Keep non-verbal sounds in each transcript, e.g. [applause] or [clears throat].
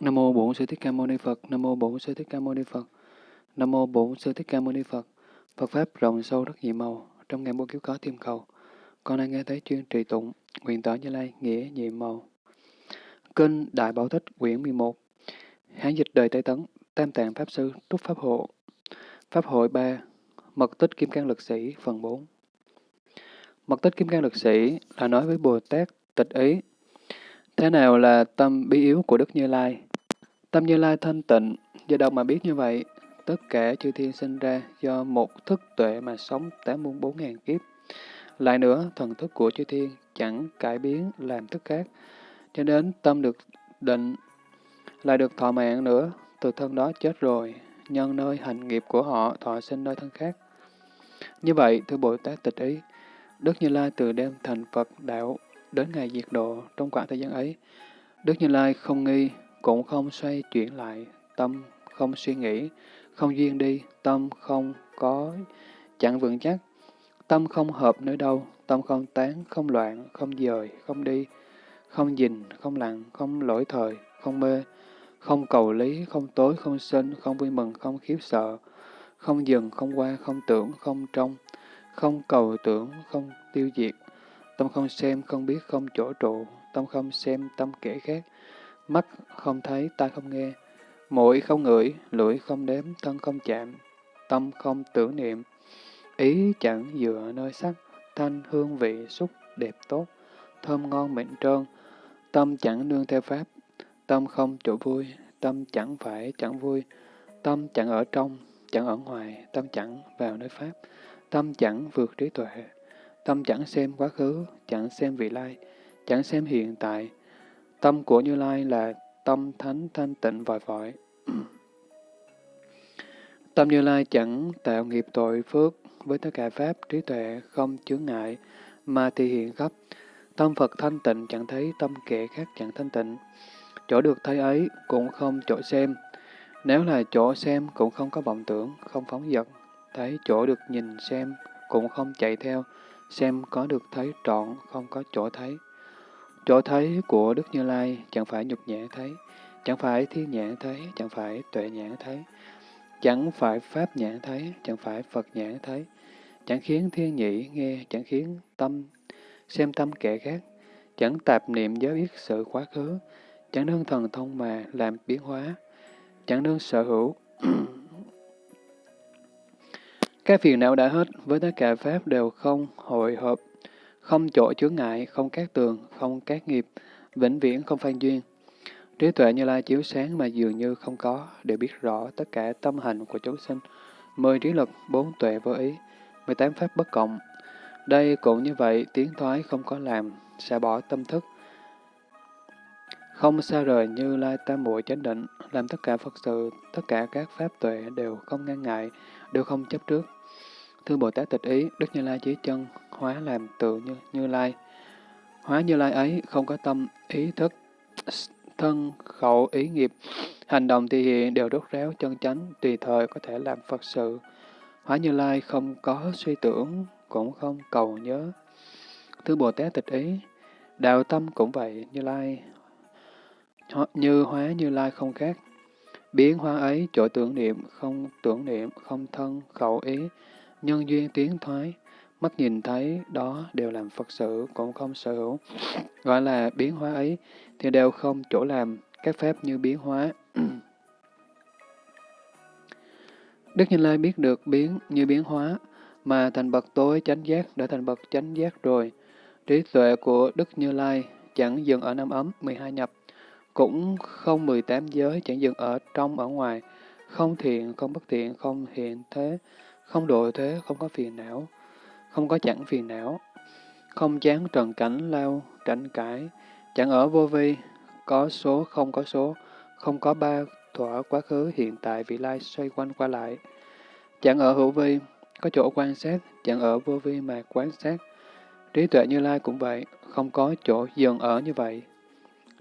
Nam mô Bổn Sư Thích Ca Mâu Ni Phật. Nam mô Bổn Sư Thích Ca Mâu Ni Phật. Nam mô Bổn Sư Thích Ca Mâu Ni Phật. Phật pháp rộng sâu rất nhiều màu, trong ngàn muôn kiếp có tiêm cầu. Con đang nghe thấy chuyên trì tụng, nguyện tỏ Như Lai nghĩa nhiệm màu. Kinh Đại Bảo Thích quyển 11. Hán dịch đời Tây Tấn, Tam Tạng Pháp Sư, Trúc Pháp Hộ. Pháp hội 3, Mật tích Kim Cang Lực Sĩ, phần 4. Mật tích Kim Cang Lực Sĩ là nói với Bồ Tát tịch ý. Thế nào là tâm bí yếu của Đức Như Lai? Tâm Như Lai thanh tịnh, do đâu mà biết như vậy? Tất cả chư thiên sinh ra do một thức tuệ mà sống tám muôn bốn ngàn kiếp. Lại nữa, thần thức của chư thiên chẳng cải biến làm thức khác, cho đến tâm được định, lại được thọ mạng nữa, từ thân đó chết rồi, nhân nơi hành nghiệp của họ thọ sinh nơi thân khác. Như vậy, thưa Bồ Tát tịch ý, Đức Như Lai từ đêm thành Phật đạo đến ngày diệt độ trong khoảng thời gian ấy, Đức Như Lai không nghi, cũng không xoay chuyển lại, tâm không suy nghĩ, không duyên đi, tâm không có, chẳng vững chắc, tâm không hợp nơi đâu, tâm không tán, không loạn, không dời, không đi, không dình, không lặng, không lỗi thời, không mê, không cầu lý, không tối, không sinh, không vui mừng, không khiếp sợ, không dừng, không qua, không tưởng, không trong, không cầu tưởng, không tiêu diệt, tâm không xem, không biết, không chỗ trụ, tâm không xem, tâm kẻ khác, mắt không thấy, tai không nghe, mũi không ngửi, lưỡi không đếm, thân không chạm, tâm không tưởng niệm, ý chẳng dựa nơi sắc, thanh hương vị xúc đẹp tốt, thơm ngon mịn trơn, tâm chẳng nương theo pháp, tâm không chỗ vui, tâm chẳng phải chẳng vui, tâm chẳng ở trong, chẳng ở ngoài, tâm chẳng vào nơi pháp, tâm chẳng vượt trí tuệ, tâm chẳng xem quá khứ, chẳng xem vị lai, chẳng xem hiện tại. Tâm của Như Lai là tâm thánh thanh tịnh vòi vội. [clears throat] tâm Như Lai chẳng tạo nghiệp tội phước với tất cả pháp trí tuệ không chướng ngại mà thì hiện khắp. Tâm Phật thanh tịnh chẳng thấy tâm kẻ khác chẳng thanh tịnh. Chỗ được thấy ấy cũng không chỗ xem. Nếu là chỗ xem cũng không có vọng tưởng, không phóng dật. Thấy chỗ được nhìn xem cũng không chạy theo, xem có được thấy trọn, không có chỗ thấy. Chỗ thấy của Đức Như Lai chẳng phải nhục nhã thấy, chẳng phải thiên nhãn thấy, chẳng phải tuệ nhãn thấy, chẳng phải pháp nhãn thấy, chẳng phải Phật nhãn thấy, chẳng khiến thiên nhị nghe, chẳng khiến tâm xem tâm kẻ khác, chẳng tạp niệm giới biết sự quá khứ, chẳng nương thần thông mà làm biến hóa, chẳng nương sở hữu. Các phiền não đã hết, với tất cả Pháp đều không hội hợp, không chỗ chướng ngại, không các tường, không các nghiệp, vĩnh viễn không phan duyên. Trí tuệ như lai chiếu sáng mà dường như không có, để biết rõ tất cả tâm hành của chúng sinh. Mười trí lực, bốn tuệ vô ý, mười tám pháp bất cộng. Đây cũng như vậy, tiến thoái không có làm, sẽ bỏ tâm thức, không xa rời như lai tam muội chánh định, làm tất cả Phật sự, tất cả các pháp tuệ đều không ngăn ngại, đều không chấp trước. Thưa Bồ Tát tịch ý, Đức Như Lai chỉ chân, hóa làm tự như, như Lai. Hóa Như Lai ấy không có tâm, ý thức, thân, khẩu, ý nghiệp, hành động thì hiện đều rốt ráo chân chánh, tùy thời có thể làm Phật sự. Hóa Như Lai không có suy tưởng, cũng không cầu nhớ. Thưa Bồ Tát tịch ý, đạo tâm cũng vậy, Như Lai như hóa như lai không khác. Biến hóa ấy chỗ tưởng niệm, không tưởng niệm, không thân, khẩu ý, nhân duyên tiến thoái, mắt nhìn thấy đó đều làm Phật sự, cũng không sở hữu. Gọi là biến hóa ấy thì đều không chỗ làm các phép như biến hóa. [clears throat] Đức Như Lai biết được biến như biến hóa, mà thành bậc tối chánh giác đã thành bậc chánh giác rồi. Trí tuệ của Đức Như Lai chẳng dừng ở năm ấm, 12 nhập, cũng không 18 giới, chẳng dừng ở trong ở ngoài, không thiện, không bất thiện, không hiện thế, không độ thế, không có phiền não, không có chẳng phiền não, không chán trần cảnh lao, tránh cãi, chẳng ở vô vi, có số, không có số, không có ba thỏa quá khứ, hiện tại, vị lai xoay quanh qua lại, chẳng ở hữu vi, có chỗ quan sát, chẳng ở vô vi mà quan sát. Trí tuệ như lai cũng vậy, không có chỗ dừng ở như vậy,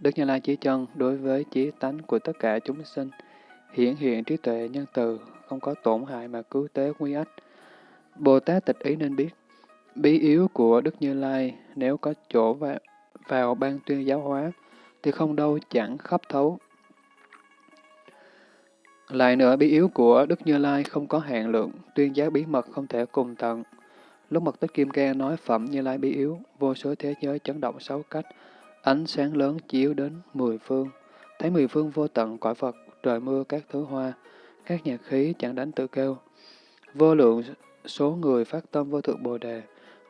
Đức Như Lai chỉ chân đối với chí tánh của tất cả chúng sinh, hiển hiện trí tuệ nhân từ, không có tổn hại mà cứu tế nguy ách. Bồ Tát tịch ý nên biết, bí yếu của Đức Như Lai nếu có chỗ vào, vào ban tuyên giáo hóa, thì không đâu chẳng khắp thấu. Lại nữa, bí yếu của Đức Như Lai không có hạn lượng, tuyên giáo bí mật không thể cùng tận. Lúc mật tích Kim Cang nói phẩm Như Lai bí yếu, vô số thế giới chấn động sáu cách, ánh sáng lớn chiếu đến mười phương. Thấy mười phương vô tận cõi Phật, trời mưa các thứ hoa, các nhạc khí chẳng đánh tự kêu. Vô lượng số người phát tâm vô thượng Bồ Đề,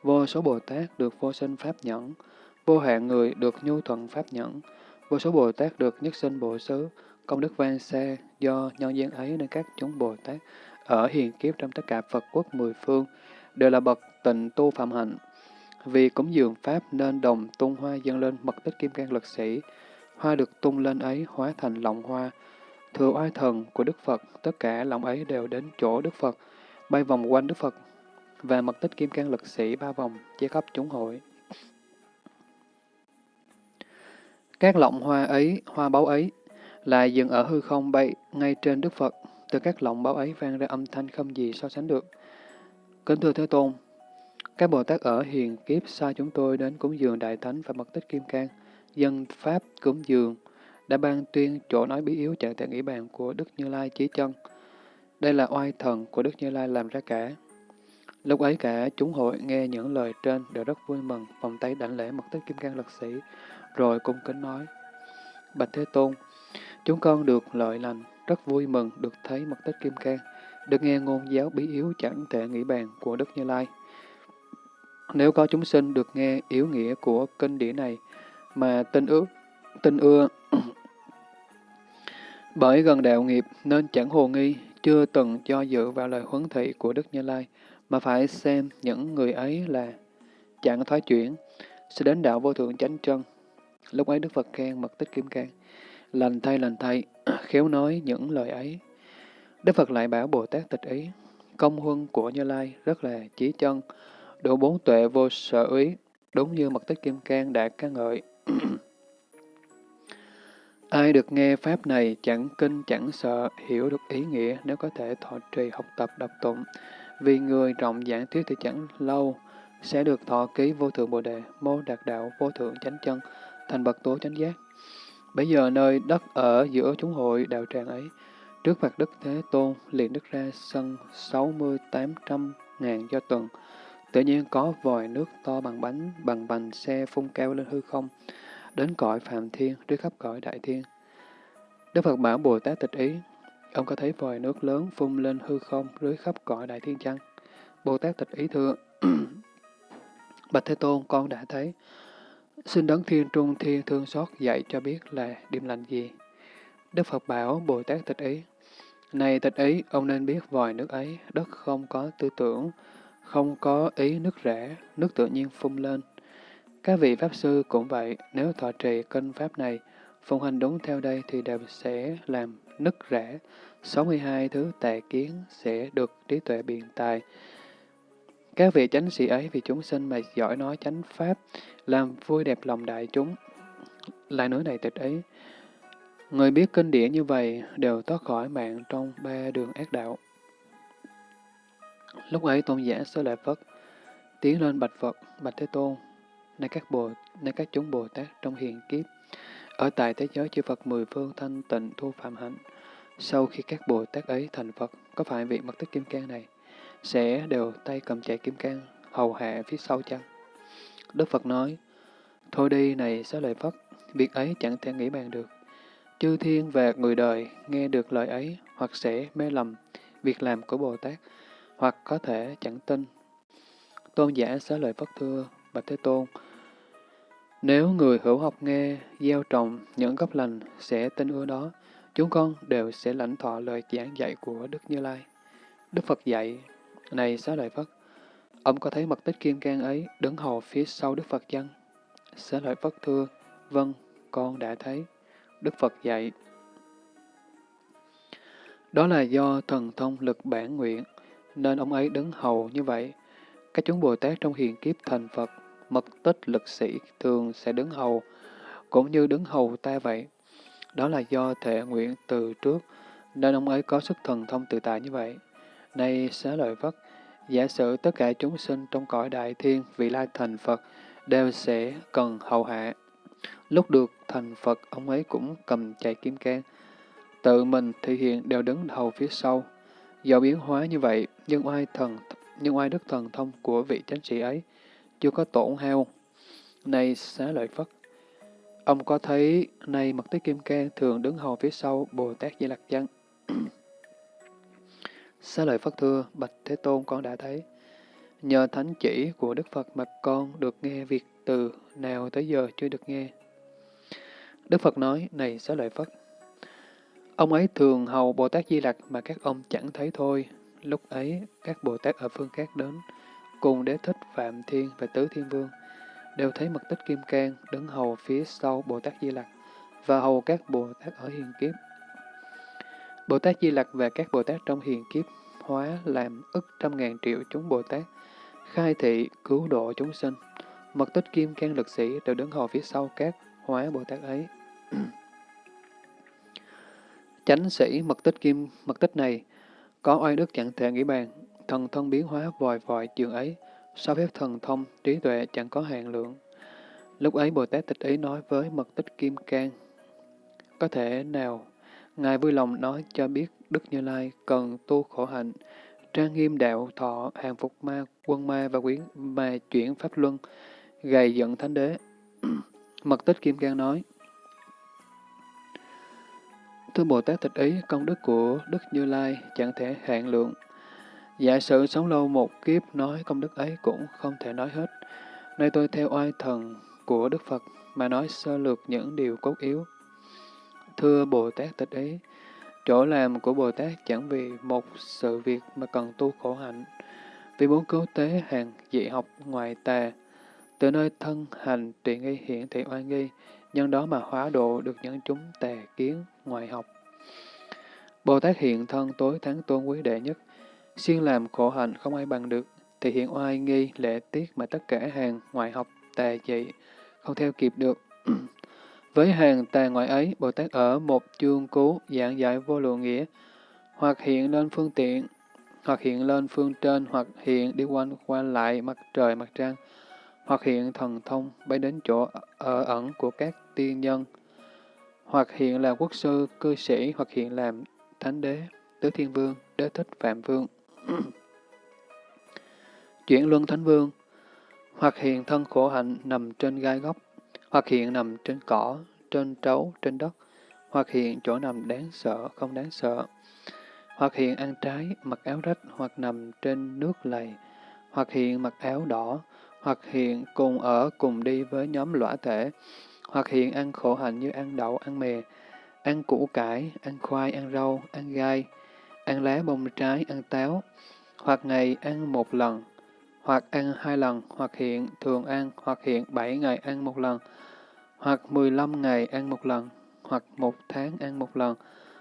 vô số Bồ Tát được vô sinh Pháp nhẫn, vô hạn người được nhu thuận Pháp nhẫn, vô số Bồ Tát được nhất sinh Bồ Xứ, công đức vang xa do nhân gian ấy nên các chúng Bồ Tát ở hiền kiếp trong tất cả Phật quốc mười phương đều là bậc tịnh tu phạm hạnh. Vì cúng dường Pháp nên đồng tung hoa dâng lên mật tích kim cang lực sĩ, hoa được tung lên ấy hóa thành lọng hoa. Thừa oai thần của Đức Phật, tất cả lọng ấy đều đến chỗ Đức Phật, bay vòng quanh Đức Phật, và mật tích kim cang lực sĩ ba vòng, che khắp chúng hội. Các lọng hoa ấy, hoa báu ấy, lại dừng ở hư không bay ngay trên Đức Phật. Từ các lọng báu ấy vang ra âm thanh không gì so sánh được. Kính thưa Thế Tôn, các Bồ Tát ở hiền kiếp xa chúng tôi đến cúng dường Đại Thánh và Mật Tích Kim Cang, dân Pháp cúng dường, đã ban tuyên chỗ nói bí yếu chẳng thể nghĩ bàn của Đức Như Lai chí chân. Đây là oai thần của Đức Như Lai làm ra cả. Lúc ấy cả chúng hội nghe những lời trên đều rất vui mừng, vòng tay đảnh lễ Mật Tích Kim Cang Lật Sĩ, rồi cung kính nói, Bạch Thế Tôn, chúng con được lợi lành, rất vui mừng được thấy Mật Tích Kim Cang, được nghe ngôn giáo bí yếu chẳng thể nghĩ bàn của Đức Như Lai. Nếu có chúng sinh được nghe yếu nghĩa của kinh điển này mà tin ước, tin ưa, bởi gần đạo nghiệp nên chẳng hồ nghi, chưa từng cho dự vào lời huấn thị của Đức Như Lai, mà phải xem những người ấy là chẳng thoái chuyển, sẽ đến đạo vô thượng chánh chân. Lúc ấy Đức Phật khen mật tích kim cang, lành thay lành thay, [clears throat] khéo nói những lời ấy. Đức Phật lại bảo Bồ Tát tịch ý, công huân của Như Lai rất là chí chân, đủ bốn tuệ vô sở ý, đúng như mật tích kim cang đã ca ngợi. [clears throat] Ai được nghe Pháp này chẳng kinh chẳng sợ, hiểu được ý nghĩa nếu có thể thọ trì học tập đọc tụng. Vì người rộng giảng thuyết thì chẳng lâu, sẽ được thọ ký vô thượng Bồ Đề, mô đạt đạo vô thượng chánh chân, thành bậc tố chánh giác. Bây giờ nơi đất ở giữa chúng hội đạo tràng ấy, trước mặt Đức Thế Tôn liền đức ra sân sáu mươi tám trăm ngàn do tuần. Tự nhiên có vòi nước to bằng bánh, bằng bành xe phun cao lên hư không, đến cõi Phạm Thiên, dưới khắp cõi Đại Thiên. Đức Phật bảo Bồ Tát tịch ý, ông có thấy vòi nước lớn phun lên hư không dưới khắp cõi Đại Thiên chăng? Bồ Tát tịch ý thưa, [clears throat] Bạch Thế Tôn, con đã thấy. Xin đấng thiên trung thiên thương xót dạy cho biết là điểm lành gì. Đức Phật bảo Bồ Tát tịch ý, này tịch ý, ông nên biết vòi nước ấy, đất không có tư tưởng, không có ý nước rẽ, nước tự nhiên phun lên. Các vị Pháp Sư cũng vậy, nếu thọ trì kinh Pháp này, phụng hành đúng theo đây thì đều sẽ làm nứt rẽ. 62 thứ tà kiến sẽ được trí tuệ biện tài. Các vị chánh sĩ ấy vì chúng sinh mà giỏi nói chánh Pháp, làm vui đẹp lòng đại chúng. Lại nói này tịch ấy, người biết kinh điển như vậy đều thoát khỏi mạng trong ba đường ác đạo. Lúc ấy tôn giả sơ lợi phật tiến lên bạch Phật, bạch Thế Tôn, nay các bồ, nay các chúng Bồ Tát trong hiền kiếp, ở tại thế giới chư Phật mười phương thanh tịnh thu phạm hạnh. Sau khi các Bồ Tát ấy thành Phật, có phải vị mật tích kim cang này sẽ đều tay cầm chạy kim cang hầu hạ phía sau chăng? Đức Phật nói, thôi đi này xá lợi Phất, việc ấy chẳng thể nghĩ bàn được. Chư thiên và người đời nghe được lời ấy hoặc sẽ mê lầm việc làm của Bồ Tát, hoặc có thể chẳng tin. Tôn giả xá lợi Phất thưa, Bạch Thế Tôn, nếu người hữu học nghe, gieo trồng những gốc lành sẽ tin ưa đó, chúng con đều sẽ lãnh thọ lời giảng dạy của Đức Như Lai. Đức Phật dạy, này xá lợi Phất, ông có thấy mật tích kim cang ấy đứng hầu phía sau Đức Phật chăng? Xá lợi Phất thưa, vâng, con đã thấy. Đức Phật dạy, đó là do thần thông lực bản nguyện, nên ông ấy đứng hầu như vậy. Các chúng Bồ Tát trong hiền kiếp thành Phật, mật tích lực sĩ thường sẽ đứng hầu, cũng như đứng hầu ta vậy. Đó là do thể nguyện từ trước, nên ông ấy có sức thần thông tự tại như vậy. Nay xá lợi Phất, giả sử tất cả chúng sinh trong cõi đại thiên vị lai thành Phật đều sẽ cần hầu hạ. Lúc được thành Phật, ông ấy cũng cầm chạy kim can, tự mình thể hiện đều đứng hầu phía sau. Do biến hóa như vậy, nhưng oai thần nhưng oai đức thần thông của vị chánh sĩ ấy chưa có tổn hao. Này xá lợi Phất, ông có thấy nay mật tích kim cang thường đứng hầu phía sau Bồ Tát Di Lặc chăng? [clears throat] xá lợi Phất thưa, Bạch Thế Tôn con đã thấy. Nhờ thánh chỉ của Đức Phật mà con được nghe việc từ nào tới giờ chưa được nghe. Đức Phật nói, này xá lợi Phất, ông ấy thường hầu Bồ Tát Di Lặc mà các ông chẳng thấy thôi. Lúc ấy, các Bồ Tát ở phương khác đến, cùng đế thích Phạm Thiên và Tứ Thiên Vương, đều thấy mật tích Kim Cang đứng hầu phía sau Bồ Tát Di Lặc và hầu các Bồ Tát ở hiền kiếp. Bồ Tát Di Lặc và các Bồ Tát trong hiền kiếp hóa làm ức trăm ngàn triệu chúng Bồ Tát, khai thị, cứu độ chúng sinh. Mật tích Kim Cang lực sĩ đều đứng hầu phía sau các hóa Bồ Tát ấy. Chánh sĩ mật tích kim mật tích này có oai đức chẳng thể nghĩ bàn, thần thông biến hóa vòi vòi trường ấy, so phép thần thông, trí tuệ chẳng có hạn lượng. Lúc ấy Bồ Tát tịch ý nói với mật tích kim cang, có thể nào Ngài vui lòng nói cho biết Đức Như Lai cần tu khổ hạnh, trang nghiêm đạo thọ, hàng phục ma, quân ma và quyến ma chuyển pháp luân, gầy giận thánh đế. [clears throat] Mật tích Kim Cang nói, Thưa Bồ Tát tịch ý, công đức của Đức Như Lai chẳng thể hạn lượng. Giả sử sống lâu một kiếp nói công đức ấy cũng không thể nói hết. Nơi tôi theo oai thần của Đức Phật mà nói sơ lược những điều cốt yếu. Thưa Bồ Tát tịch ý, chỗ làm của Bồ Tát chẳng vì một sự việc mà cần tu khổ hạnh, vì muốn cứu tế hàng dị học ngoài tà, từ nơi thân hành trị nghi hiện thị oai nghi, nhân đó mà hóa độ được những chúng tà kiến ngoại học. Bồ Tát hiện thân tối thắng tôn quý đệ nhất, xuyên làm khổ hạnh không ai bằng được, thì hiện oai nghi lễ tiết mà tất cả hàng ngoại học tà dị không theo kịp được. [clears throat] Với hàng tà ngoại ấy, Bồ Tát ở một chương cứu giảng giải vô lượng nghĩa, hoặc hiện lên phương tiện, hoặc hiện lên phương trên, hoặc hiện đi quanh qua lại mặt trời mặt trăng, hoặc hiện thần thông bay đến chỗ ở ẩn của các tiên nhân, hoặc hiện là quốc sư, cư sĩ, hoặc hiện làm thánh đế, tứ thiên vương, đế thích phạm vương. Chuyển luân thánh vương, hoặc hiện thân khổ hạnh nằm trên gai góc, hoặc hiện nằm trên cỏ, trên trấu, trên đất, hoặc hiện chỗ nằm đáng sợ, không đáng sợ, hoặc hiện ăn trái, mặc áo rách, hoặc nằm trên nước lầy, hoặc hiện mặc áo đỏ, hoặc hiện cùng ở cùng đi với nhóm lõa thể, hoặc hiện ăn khổ hạnh như ăn đậu, ăn mè, ăn củ cải, ăn khoai, ăn rau, ăn gai, ăn lá bông trái, ăn táo, hoặc ngày ăn một lần, hoặc ăn hai lần, hoặc hiện thường ăn, hoặc hiện bảy ngày ăn một lần, hoặc mười lăm ngày ăn một lần, hoặc một tháng ăn một lần,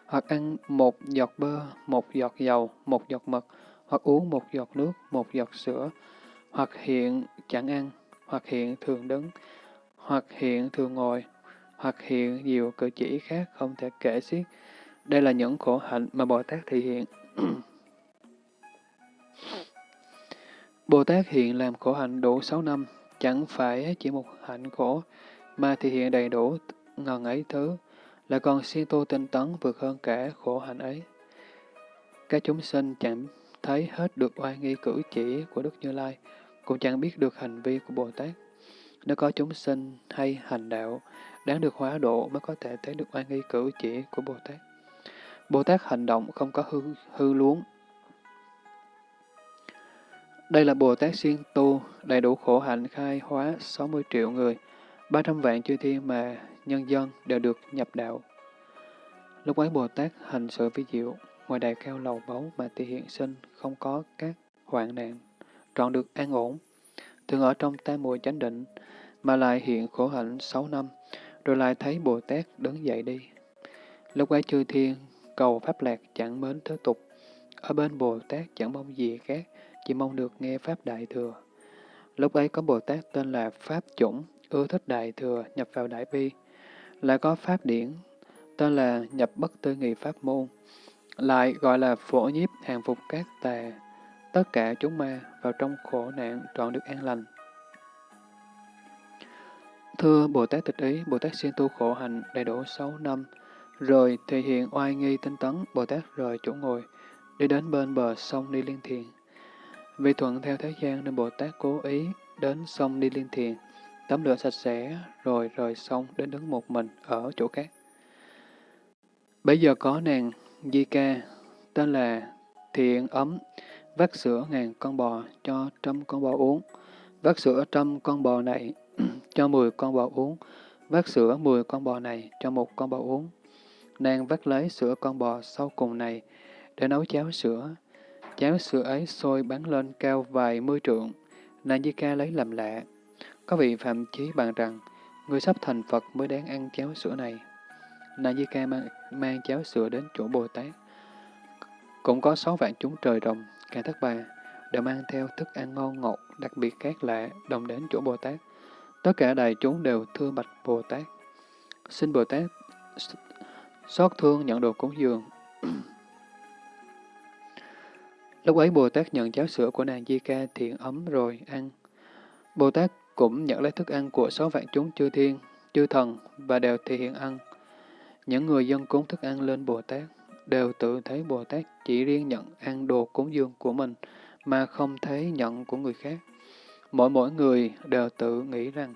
hoặc ăn một giọt bơ, một giọt dầu, một giọt mật, hoặc uống một giọt nước, một giọt sữa, hoặc hiện chẳng ăn, hoặc hiện thường đứng, hoặc hiện thường ngồi, hoặc hiện nhiều cử chỉ khác không thể kể xiết. Đây là những khổ hạnh mà Bồ Tát thị hiện. [clears throat] Bồ Tát hiện làm khổ hạnh đủ sáu năm, chẳng phải chỉ một hạnh khổ, mà thị hiện đầy đủ ngần ấy thứ, là còn siêng tu tinh tấn vượt hơn cả khổ hạnh ấy. Các chúng sinh chẳng thấy hết được oai nghi cử chỉ của Đức Như Lai, cũng chẳng biết được hành vi của Bồ Tát. Nếu có chúng sinh hay hành đạo, đáng được hóa độ mới có thể thấy được oai nghi cử chỉ của Bồ Tát. Bồ Tát hành động không có hư, hư luống. Đây là Bồ Tát siêng tu, đầy đủ khổ hạnh khai hóa 60 triệu người, 300 vạn chư thiên mà nhân dân đều được nhập đạo. Lúc ấy Bồ Tát hành sự vi diệu, ngoài đài cao lầu báu mà thì hiện sinh không có các hoạn nạn, trọn được an ổn, thường ở trong tam mùi chánh định, mà lại hiện khổ hạnh sáu năm, rồi lại thấy Bồ Tát đứng dậy đi. Lúc ấy chư thiên cầu pháp lạc chẳng mến thế tục, ở bên Bồ Tát chẳng mong gì khác, chỉ mong được nghe Pháp Đại Thừa. Lúc ấy có Bồ Tát tên là Pháp Chủng, ưa thích Đại Thừa, nhập vào Đại Bi. Lại có Pháp Điển, tên là nhập bất tư nghị Pháp Môn. Lại gọi là phổ nhiếp hàng phục các tà, tất cả chúng ma vào trong khổ nạn trọn được an lành. Thưa Bồ Tát Tịch Ý, Bồ Tát xin tu khổ hạnh đầy đủ sáu năm, rồi thể hiện oai nghi tinh tấn, Bồ Tát rời chỗ ngồi, đi đến bên bờ sông Ni Liên Thiền. Vì thuận theo thế gian nên Bồ Tát cố ý đến sông Ni Liên Thiền, tắm rửa sạch sẽ, rồi rời sông đến đứng một mình ở chỗ khác. Bây giờ có nàng Di Ca, tên là Thiện Ấm, vắt sữa ngàn con bò cho trăm con bò uống, vắt sữa trăm con bò này [clears throat] cho mười con bò uống, vắt sữa mười con bò này cho một con bò uống. Nàng vắt lấy sữa con bò sau cùng này để nấu cháo sữa. Cháo sữa ấy sôi bắn lên cao vài mươi trượng. Nàng Di Ca lấy làm lạ. Có vị phạm chí bàn rằng, người sắp thành Phật mới đáng ăn cháo sữa này. Nàng Di Ca mang, mang cháo sữa đến chỗ Bồ Tát. Cũng có sáu vạn chúng trời rồng, cả thất bà, đều mang theo thức ăn ngon ngọt, đặc biệt khác lạ, đồng đến chỗ Bồ Tát. Tất cả đại chúng đều thưa bạch Bồ Tát. Xin Bồ Tát xót thương nhận đồ cúng dường. Lúc ấy Bồ Tát nhận cháo sữa của nàng Di Ca thiện ấm rồi ăn. Bồ Tát cũng nhận lấy thức ăn của sáu vạn chúng chư thiên, chư thần và đều thể hiện ăn. Những người dân cúng thức ăn lên Bồ Tát đều tự thấy Bồ Tát chỉ riêng nhận ăn đồ cúng dường của mình mà không thấy nhận của người khác. Mỗi mỗi người đều tự nghĩ rằng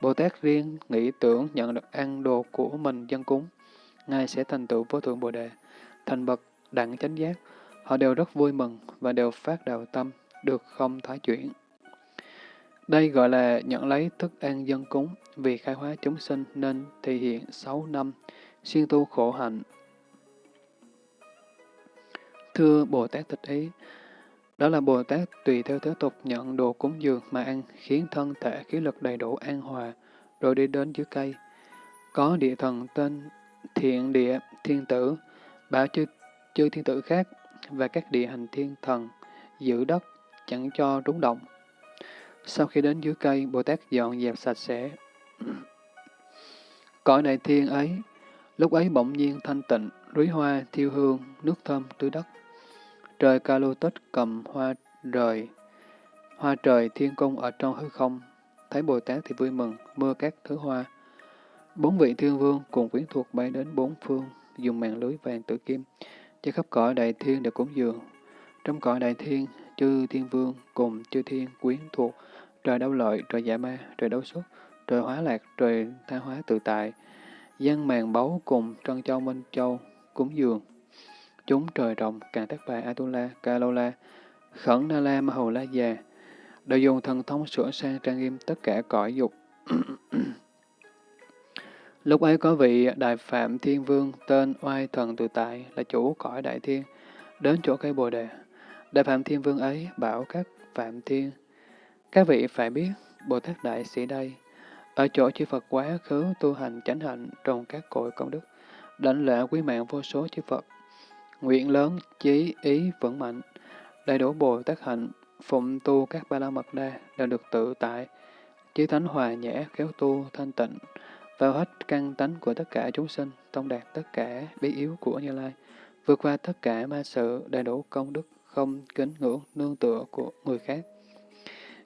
Bồ Tát riêng nghĩ tưởng nhận được ăn đồ của mình dân cúng. Ngài sẽ thành tựu vô thượng Bồ Đề, thành bậc đẳng chánh giác. Họ đều rất vui mừng và đều phát đạo tâm, được không thoái chuyển. Đây gọi là nhận lấy thức ăn dân cúng, vì khai hóa chúng sinh nên thể hiện sáu năm, siêng tu khổ hạnh. Thưa Bồ Tát Tịch Ý, đó là Bồ Tát tùy theo thế tục nhận đồ cúng dường mà ăn, khiến thân thể khí lực đầy đủ an hòa, rồi đi đến dưới cây. Có địa thần tên thiện địa thiên tử, bảo chư, chư thiên tử khác và các địa hành thiên thần giữ đất, chẳng cho rúng động. Sau khi đến dưới cây, Bồ Tát dọn dẹp sạch sẽ. [clears throat] Cõi đại thiên ấy, lúc ấy bỗng nhiên thanh tịnh, rúi hoa, thiêu hương, nước thơm tưới đất. Trời ca lô tích cầm hoa rời, hoa trời thiên cung ở trong hư không, thấy Bồ Tát thì vui mừng, mưa các thứ hoa. Bốn vị thiên vương cùng quyến thuộc bay đến bốn phương, dùng màn lưới vàng tử kim, cho khắp cõi đại thiên để cúng dường. Trong cõi đại thiên, chư thiên vương cùng chư thiên quyến thuộc, trời đau lợi, trời giả ma, trời đấu xuất, trời hóa lạc, trời tha hóa tự tại, dân màn báu cùng trân châu minh châu, cúng dường. Chúng trời rộng, càng tác bài Atula, Kalola, Khẩn Na La, Ma Hầu La Già, đều dùng thần thông sửa sang trang nghiêm tất cả cõi dục. [clears throat] Lúc ấy có vị Đại Phạm Thiên Vương tên Oai Thần Tự Tại là chủ cõi Đại Thiên, đến chỗ cây Bồ Đề. Đại Phạm Thiên Vương ấy bảo các Phạm Thiên, các vị phải biết Bồ Tát Đại Sĩ đây, ở chỗ chư Phật quá khứ tu hành chánh hạnh trong các cội công đức, đảnh lễ quý mạng vô số chư Phật, nguyện lớn, chí, ý, vững mạnh, đầy đủ Bồ Tát hạnh, phụng tu các ba la mật đa đều được tự tại, chí thánh hòa nhã, khéo tu, thanh tịnh, vào hết căn tánh của tất cả chúng sinh, tông đạt tất cả bí yếu của Như Lai, vượt qua tất cả ma sự, đầy đủ công đức, không kính ngưỡng, nương tựa của người khác.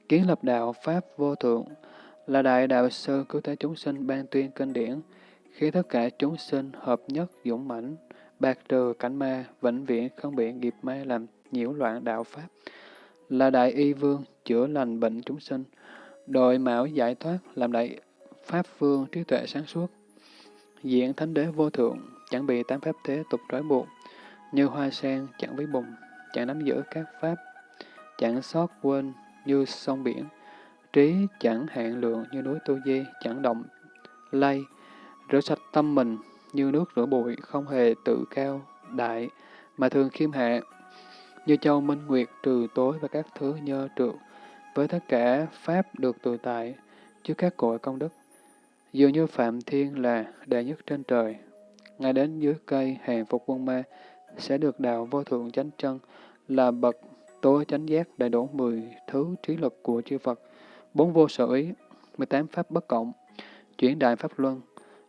Kiến lập đạo Pháp vô thượng, là đại đạo sư cứu thế chúng sinh ban tuyên kinh điển, khi tất cả chúng sinh hợp nhất dũng mãnh, bạc trừ cảnh ma, vĩnh viễn không bị nghiệp ma làm nhiễu loạn đạo Pháp, là đại y vương chữa lành bệnh chúng sinh, đội mạo giải thoát làm đại Pháp vương trí tuệ sáng suốt, diện thánh đế vô thượng, chẳng bị tám pháp thế tục trói buộc, như hoa sen chẳng với bùng, chẳng nắm giữ các pháp, chẳng sót quên như sông biển, trí chẳng hạn lượng như núi tu di, chẳng động, lay, rửa sạch tâm mình như nước rửa bụi, không hề tự cao, đại, mà thường khiêm hạ, như châu minh nguyệt trừ tối và các thứ nhơ trượt, với tất cả pháp được tự tại, chứ các cội công đức. Dường như Phạm Thiên là đệ nhất trên trời, ngay đến dưới cây hàng phục quân ma, sẽ được đạo vô thượng chánh chân, là bậc tối chánh giác đầy đủ mười thứ trí lực của chư Phật, bốn vô sở ý, mười tám pháp bất cộng, chuyển đại pháp luân,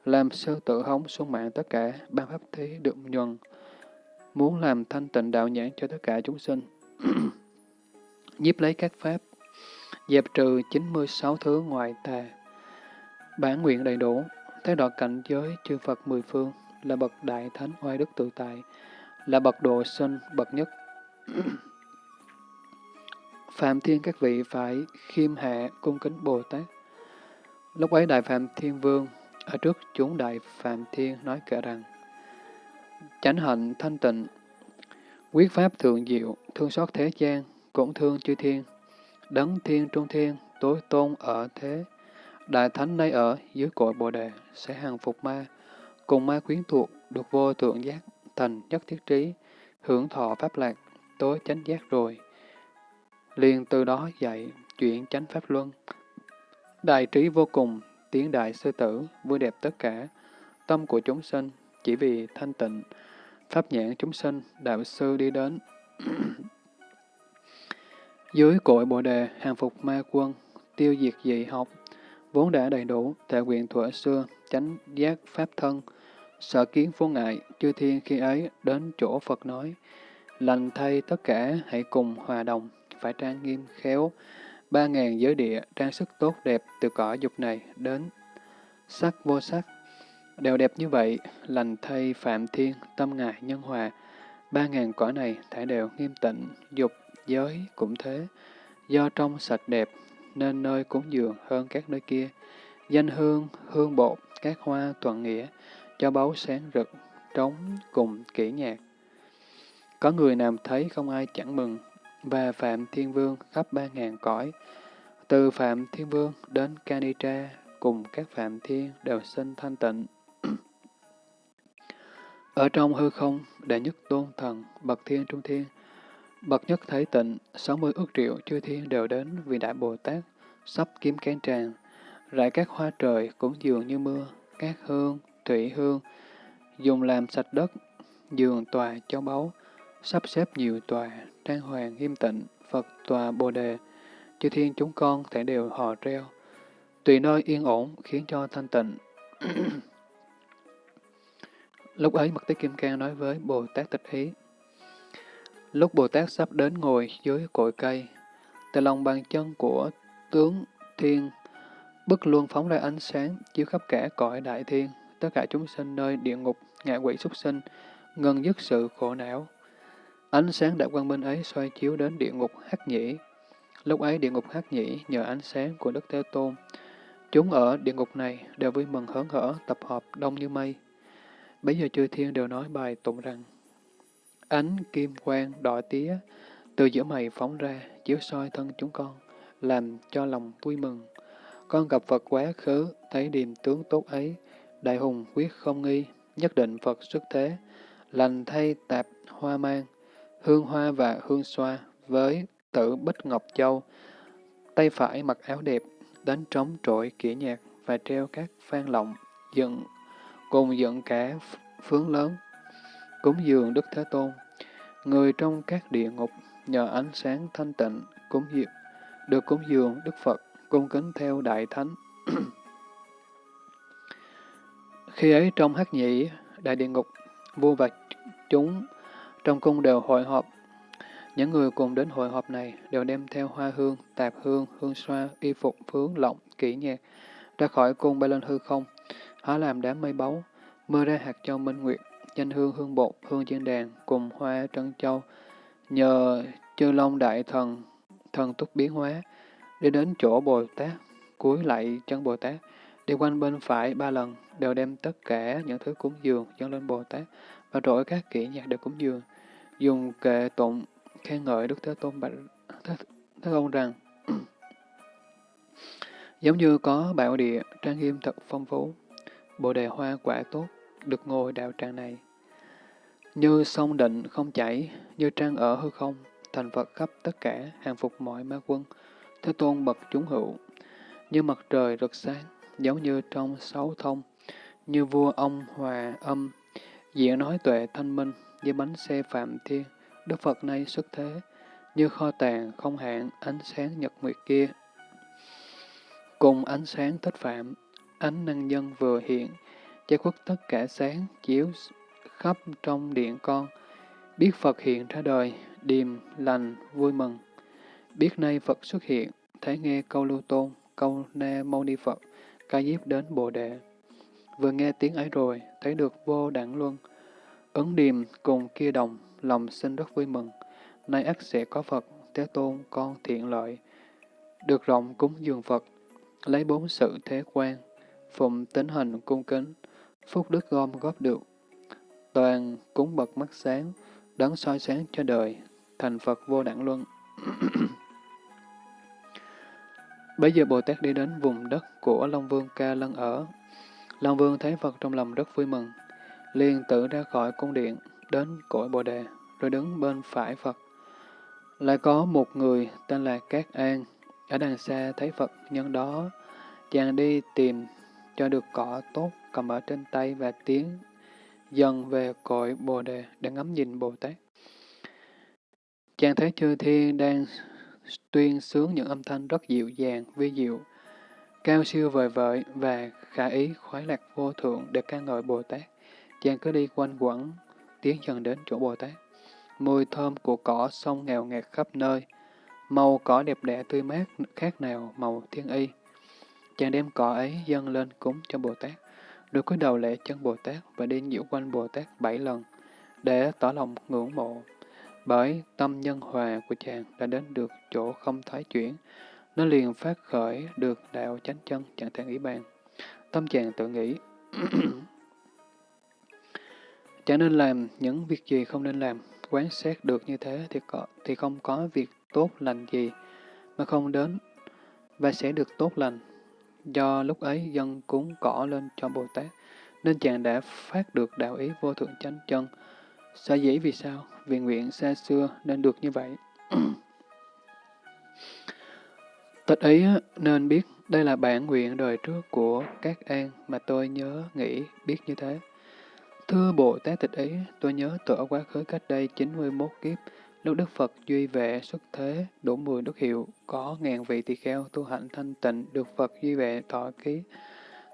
làm sơ tự hống xuống mạng tất cả ba pháp thế được nhuần, muốn làm thanh tịnh đạo nhãn cho tất cả chúng sinh. [clears throat] nhiếp lấy các pháp, dẹp trừ 96 thứ ngoại tà, Bản nguyện đầy đủ, thế đoạn cảnh giới chư Phật mười phương, là bậc đại thánh oai đức tự tại, là bậc độ sinh, bậc nhất. [clears throat] Phạm Thiên các vị phải khiêm hạ cung kính Bồ Tát. Lúc ấy Đại Phạm Thiên Vương ở trước chúng Đại Phạm Thiên nói kể rằng Chánh hạnh thanh tịnh, quyết pháp thượng diệu, thương xót thế gian, cũng thương chư thiên, đấng thiên trung thiên, tối tôn ở thế. Đại Thánh nay ở dưới cội Bồ Đề sẽ hàng phục ma, cùng ma quyến thuộc được vô tượng giác, thành nhất thiết trí, hưởng thọ pháp lạc, tối chánh giác rồi. Liền từ đó dạy chuyện chánh pháp luân. Đại trí vô cùng, tiếng đại sư tử, vui đẹp tất cả, tâm của chúng sinh, chỉ vì thanh tịnh, pháp nhãn chúng sinh, đạo sư đi đến. [clears throat] Dưới cội Bồ Đề, hàng phục ma quân, tiêu diệt dị học, vốn đã đầy đủ, tại quyền thuở xưa, chánh giác pháp thân, sợ kiến vô ngại, chư thiên khi ấy đến chỗ Phật nói, lành thay tất cả hãy cùng hòa đồng, phải trang nghiêm khéo, ba ngàn giới địa trang sức tốt đẹp từ cõi dục này đến sắc vô sắc. Đều đẹp như vậy, lành thay phạm thiên, tâm ngài nhân hòa, ba ngàn cõi này thải đều nghiêm tịnh, dục, giới cũng thế. Do trong sạch đẹp, nên nơi cúng dường hơn các nơi kia. Danh hương, hương bột, các hoa toàn nghĩa, cho báu sáng rực, trống cùng kỹ nhạc. Có người nằm thấy không ai chẳng mừng, và Phạm Thiên Vương khắp ba ngàn cõi. Từ Phạm Thiên Vương đến Kanitra, cùng các Phạm Thiên đều sinh thanh tịnh. Ở trong hư không, đệ nhất tôn thần, bậc thiên trung thiên, bậc nhất thấy tịnh, 60 ước triệu chư thiên đều đến vì Đại Bồ Tát, sắp kiếm kén tràng, rải các hoa trời cũng dường như mưa, các hương, thủy hương, dùng làm sạch đất, giường tòa châu báu, sắp xếp nhiều tòa, trang hoàng nghiêm tịnh, Phật tòa Bồ Đề, chư thiên chúng con thể đều hò reo, tùy nơi yên ổn khiến cho thanh tịnh. [clears throat] Lúc ấy Mật Tế Kim Cang nói với Bồ Tát Tịch Ý. Lúc Bồ Tát sắp đến ngồi dưới cội cây, từ lòng bàn chân của tướng thiên, bức luôn phóng ra ánh sáng, chiếu khắp cả cõi đại thiên, tất cả chúng sinh nơi địa ngục, ngạ quỷ súc sinh, ngân dứt sự khổ não. Ánh sáng đại quang minh ấy xoay chiếu đến địa ngục hắc nhĩ. Lúc ấy địa ngục hắc nhĩ nhờ ánh sáng của Đức Thế Tôn. Chúng ở địa ngục này đều vui mừng hớn hở, tập hợp đông như mây. Bây giờ chư thiên đều nói bài tụng rằng Ánh kim quang đỏ tía từ giữa mày phóng ra, chiếu soi thân chúng con, làm cho lòng vui mừng. Con gặp Phật quá khứ, thấy điềm tướng tốt ấy, đại hùng quyết không nghi, nhất định Phật xuất thế, lành thay tạp hoa mang, hương hoa và hương xoa với tử Bích Ngọc Châu, tay phải mặc áo đẹp, đánh trống trội kỹ nhạc và treo các phan lọng, dựng, cùng dựng cả phướng lớn, cúng dường Đức Thế Tôn. Người trong các địa ngục nhờ ánh sáng thanh tịnh, cúng dường, được cúng dường Đức Phật, cung kính theo Đại Thánh. [clears throat] Khi ấy trong hắc nhị đại địa ngục, vua và chúng trong cung đều hội họp. Những người cùng đến hội họp này đều đem theo hoa hương, tạp hương, hương xoa, y phục, phướng, lọng, kỹ nhạc, ra khỏi cung bay lên hư không, hóa làm đám mây báu, mưa ra hạt châu minh nguyệt, danh hương hương bột, hương trên đàn, cùng hoa trân châu, nhờ chư long đại thần, thần túc biến hóa, đi đến chỗ Bồ Tát, cúi lại chân Bồ Tát, đi quanh bên phải ba lần, đều đem tất cả những thứ cúng dường dâng lên Bồ Tát, và trỗi các kỹ nhạc đều cúng dường, dùng kệ tụng khen ngợi Đức Thế Tôn bạch Thế, Thế Tôn rằng [clears throat] giống như có bảo địa trang nghiêm thật phong phú, bồ đề hoa quả tốt, được ngồi đạo tràng này. Như sông định không chảy, như trăng ở hư không, thành Phật khắp tất cả, hàng phục mọi ma quân, Thế Tôn bậc chúng hữu, như mặt trời rực sáng, giống như trong sáu thông, như vua ông hòa âm, diện nói tuệ thanh minh, như bánh xe phạm thiên, Đức Phật nay xuất thế, như kho tàng không hạn ánh sáng nhật nguyệt kia. Cùng ánh sáng thích phạm, ánh năng nhân vừa hiện, che khuất tất cả sáng, chiếu khắp trong điện con. Biết Phật hiện ra đời, điềm, lành, vui mừng. Biết nay Phật xuất hiện, thấy nghe câu lưu tôn, câu na mâu ni Phật, ca diếp đến Bồ Đề. vừa nghe tiếng ấy rồi, thấy được vô đẳng luân. Ứng điềm cùng kia đồng, lòng sinh rất vui mừng. Nay ắt sẽ có Phật, Thế Tôn, con thiện lợi. Được rộng cúng dường Phật, lấy bốn sự thế quan, phụng tính hình cung kính, phúc đức gom góp được. Toàn cúng bậc mắt sáng, đấng soi sáng cho đời, thành Phật vô đẳng luân. [clears throat] Bây giờ Bồ Tát đi đến vùng đất của Long Vương Ca Lân ở. Long Vương thấy Phật trong lòng rất vui mừng, liền tự ra khỏi cung điện, đến cõi Bồ Đề, rồi đứng bên phải Phật. Lại có một người tên là Cát An, ở đằng xa thấy Phật nhân đó, chàng đi tìm cho được cỏ tốt cầm ở trên tay và tiến dần về cội Bồ Đề để ngắm nhìn Bồ Tát. Chàng thấy chư thiên đang tuyên sướng những âm thanh rất dịu dàng, vi diệu, cao siêu vời vợi và khả ý khoái lạc vô thượng để ca ngợi Bồ Tát. Chàng cứ đi quanh quẩn, tiến dần đến chỗ Bồ Tát. Mùi thơm của cỏ sông nghèo ngạt khắp nơi, màu cỏ đẹp đẽ tươi mát khác nào màu thiên y. Chàng đem cỏ ấy dâng lên cúng cho Bồ Tát, rồi cúi đầu lễ chân Bồ Tát và đi nhiễu quanh Bồ Tát bảy lần, để tỏ lòng ngưỡng mộ. Bởi tâm nhân hòa của chàng đã đến được chỗ không thoái chuyển, nó liền phát khởi được đạo chánh chân chẳng thể nghĩ bàn. Tâm chàng tự nghĩ, [clears throat] chẳng nên làm những việc gì không nên làm, quán xét được như thế thì, có, thì không có việc tốt lành gì mà không đến và sẽ được tốt lành. Do lúc ấy dân cúng cỏ lên cho Bồ Tát, nên chàng đã phát được đạo ý vô thượng chánh chân. Sở dĩ vì sao? Vì nguyện xa xưa nên được như vậy. [clears throat] Tịch ấy nên biết đây là bản nguyện đời trước của các an mà tôi nhớ nghĩ biết như thế. Thưa Bồ Tát tịch ấy, tôi nhớ tựa quá khứ cách đây 91 kiếp, lúc Đức Phật duy vệ xuất thế, đủ mười đức hiệu, có ngàn vị tỳ kheo tu hạnh thanh tịnh, được Phật duy vệ thọ ký,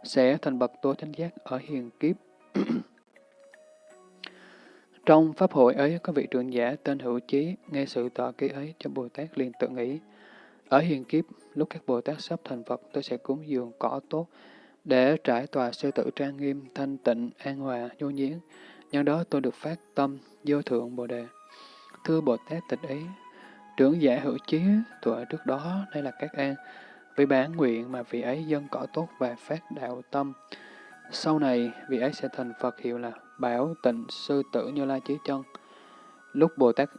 sẽ thành bậc tối chánh giác ở hiền kiếp. [clears throat] Trong pháp hội ấy có vị trưởng giả tên Hữu Chí, nghe sự tọa ký ấy cho Bồ Tát liền tự nghĩ. Ở hiền kiếp, lúc các Bồ Tát sắp thành Phật, tôi sẽ cúng dường cỏ tốt, để trải tòa sư tử trang nghiêm, thanh tịnh, an hòa, nhu nhiến. Nhân đó tôi được phát tâm, vô thượng Bồ Đề. Thưa Bồ Tát tịch ý, trưởng giả hữu chí tuổi trước đó, đây là các an, vì bản nguyện mà vị ấy dân cỏ tốt và phát đạo tâm. Sau này, vị ấy sẽ thành Phật hiệu là Bảo Tịnh Sư Tử Như Lai Chí Chân. Lúc Bồ Tát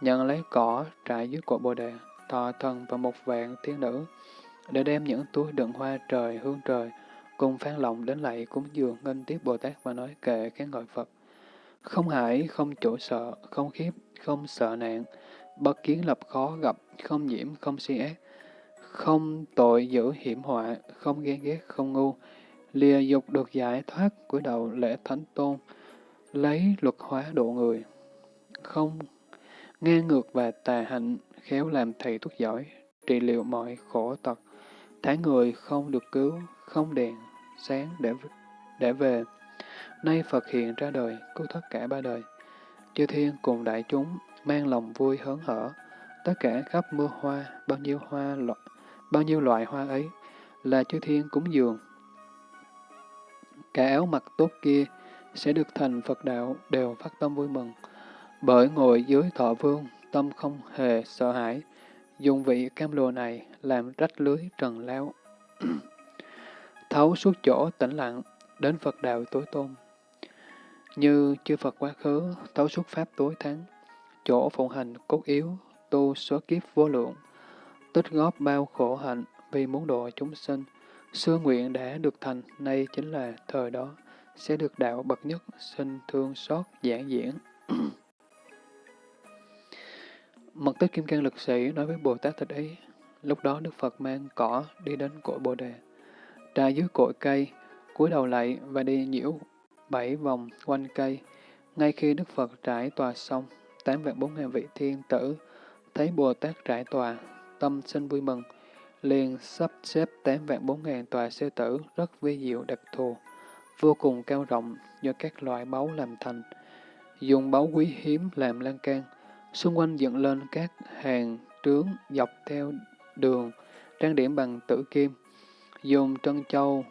nhận lấy cỏ trải dưới cội Bồ Đề, thọ thần và một vạn thiên nữ, để đem những túi đựng hoa trời, hương trời, cùng phan lòng đến lạy cúng dường ngân tiếp Bồ Tát và nói kệ khen ngợi Phật. Không hải, không chỗ sợ, không khiếp, không sợ nạn, bất kiến lập khó gặp, không nhiễm, không si ác, không tội giữ hiểm họa, không ghen ghét, không ngu, lìa dục được giải thoát của đầu lễ thánh tôn, lấy luật hóa độ người, không ngang ngược và tà hạnh, khéo làm thầy thuốc giỏi, trị liệu mọi khổ tật, thái người không được cứu, không đèn, sáng để để về. Nay Phật hiện ra đời, cứu thoát cả ba đời. Chư thiên cùng đại chúng mang lòng vui hớn hở, tất cả khắp mưa hoa, bao nhiêu hoa loại, bao nhiêu loại hoa ấy là chư thiên cúng dường. Cả áo mặc tốt kia sẽ được thành Phật đạo đều phát tâm vui mừng, bởi ngồi dưới thọ vương, tâm không hề sợ hãi, dùng vị cam lồ này làm rách lưới trần lao. [clears throat] Thấu suốt chỗ tĩnh lặng, đến Phật đạo tối tôn. Như chư Phật quá khứ, thấu suốt Pháp tối thắng, chỗ phụng hành cốt yếu, tu số kiếp vô lượng, tích góp bao khổ hạnh vì muốn độ chúng sinh, xưa nguyện đã được thành, nay chính là thời đó, sẽ được đạo bậc nhất, sinh thương xót giảng diễn. [clears throat] Mật tích Kim Cang Lực Sĩ nói với Bồ Tát Thích Ý, lúc đó Đức Phật mang cỏ đi đến cội Bồ Đề, trà dưới cội cây, cúi đầu lại và đi nhiễu bảy vòng quanh cây. Ngay khi Đức Phật trải tòa xong, tám vạn bốn ngàn vị thiên tử thấy Bồ Tát trải tòa, tâm sinh vui mừng, liền sắp xếp tám vạn bốn ngàn tòa sư tử rất vi diệu đặc thù, vô cùng cao rộng do các loại báu làm thành, dùng báu quý hiếm làm lan can, xung quanh dựng lên các hàng trướng dọc theo đường, trang điểm bằng tử kim, dùng trân châu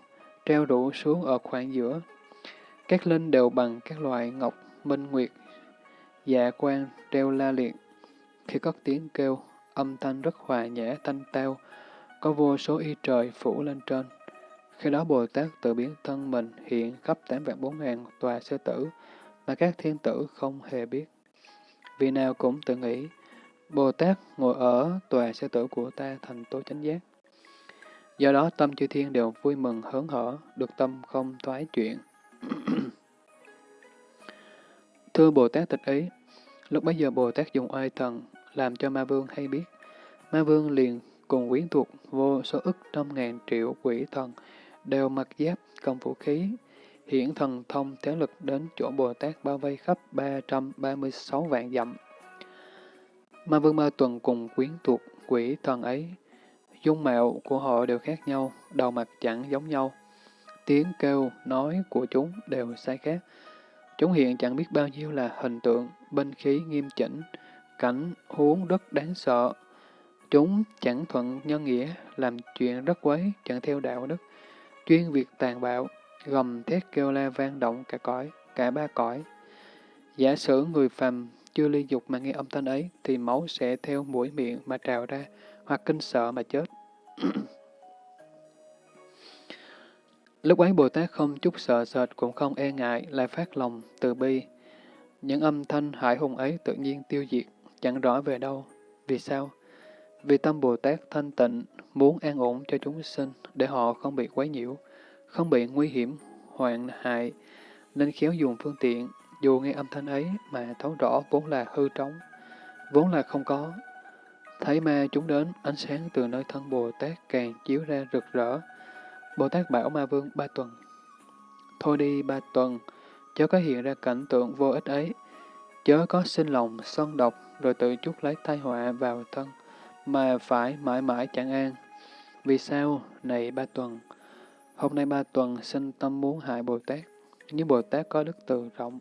treo rủ xuống ở khoảng giữa. Các linh đều bằng các loại ngọc, minh nguyệt, dạ quan treo la liệt. Khi cất tiếng kêu, âm thanh rất hòa nhã thanh tao, có vô số y trời phủ lên trên. Khi đó Bồ Tát tự biến thân mình hiện khắp tám vạn bốn ngàn tòa sư tử, mà các thiên tử không hề biết. Vì nào cũng tự nghĩ, Bồ Tát ngồi ở tòa sư tử của ta thành tố chánh giác. Do đó tâm chư thiên đều vui mừng hớn hở, được tâm không thoái chuyện. [coughs] Thưa Bồ Tát tịch ý, lúc bấy giờ Bồ Tát dùng oai thần làm cho Ma Vương hay biết. Ma Vương liền cùng quyến thuộc vô số ức trăm ngàn triệu quỷ thần đều mặc giáp cầm vũ khí, hiển thần thông thế lực đến chỗ Bồ Tát bao vây khắp 336 vạn dặm. Ma Vương Ma Tuần cùng quyến thuộc quỷ thần ấy, dung mạo của họ đều khác nhau, đầu mặt chẳng giống nhau. Tiếng kêu, nói của chúng đều sai khác. Chúng hiện chẳng biết bao nhiêu là hình tượng, binh khí nghiêm chỉnh, cảnh, huống rất đáng sợ. Chúng chẳng thuận nhân nghĩa, làm chuyện rất quấy, chẳng theo đạo đức, chuyên việc tàn bạo, gầm thét kêu la vang động cả cõi, cả ba cõi. Giả sử người phàm chưa ly dục mà nghe âm thanh ấy, thì máu sẽ theo mũi miệng mà trào ra, hoặc kinh sợ mà chết. [clears throat] Lúc ấy Bồ Tát không chút sợ sệt cũng không e ngại, lại phát lòng, từ bi. Những âm thanh hải hùng ấy tự nhiên tiêu diệt, chẳng rõ về đâu. Vì sao? Vì tâm Bồ Tát thanh tịnh, muốn an ổn cho chúng sinh, để họ không bị quấy nhiễu, không bị nguy hiểm, hoạn hại, nên khéo dùng phương tiện, dù nghe âm thanh ấy mà thấu rõ vốn là hư trống, vốn là không có. Thấy ma chúng đến, ánh sáng từ nơi thân Bồ Tát càng chiếu ra rực rỡ. Bồ Tát bảo ma vương ba tuần. Thôi đi ba tuần, chớ có hiện ra cảnh tượng vô ích ấy, chớ có sinh lòng sân độc rồi tự chuốc lấy tai họa vào thân, mà phải mãi mãi chẳng an. Vì sao? Này ba tuần, hôm nay ba tuần sinh tâm muốn hại Bồ Tát, nhưng Bồ Tát có đức từ rộng,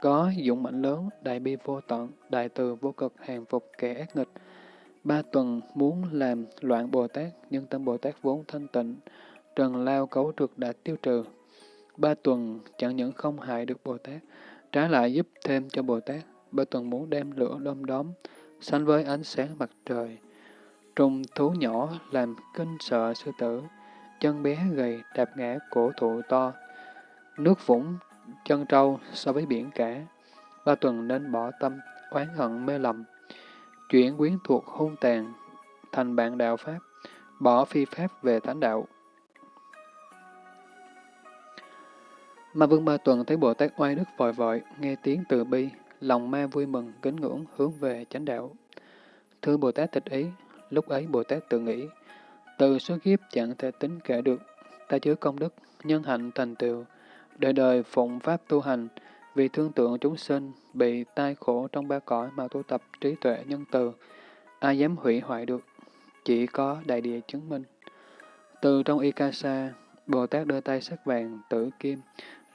có dũng mạnh lớn, đại bi vô tận, đại từ vô cực hàng phục kẻ ác nghịch. Ba tuần muốn làm loạn Bồ Tát, nhưng tâm Bồ Tát vốn thanh tịnh, trần lao cấu trượt đã tiêu trừ. Ba tuần chẳng những không hại được Bồ Tát, trái lại giúp thêm cho Bồ Tát. Ba tuần muốn đem lửa đom đóm, sánh với ánh sáng mặt trời. Trùng thú nhỏ làm kinh sợ sư tử, chân bé gầy đạp ngã cổ thụ to. Nước vũng chân trâu so với biển cả. Ba tuần nên bỏ tâm, oán hận mê lầm. Chuyển quyến thuộc hung tàn, thành bạn đạo Pháp, bỏ phi Pháp về thánh đạo. Ma Vương Ba Tuần thấy Bồ Tát oai đức vội vội, nghe tiếng từ bi, lòng ma vui mừng, kính ngưỡng, hướng về chánh đạo. Thưa Bồ Tát tịch ý, lúc ấy Bồ Tát tự nghĩ, từ số kiếp chẳng thể tính kể được, ta chứa công đức, nhân hạnh thành tựu, đời đời phụng pháp tu hành, vì thương tượng chúng sinh, bị tai khổ trong ba cõi mà tu tập trí tuệ nhân từ, ai dám hủy hoại được, chỉ có đại địa chứng minh. Từ trong Ikasa, Bồ Tát đưa tay sắc vàng, tử kim,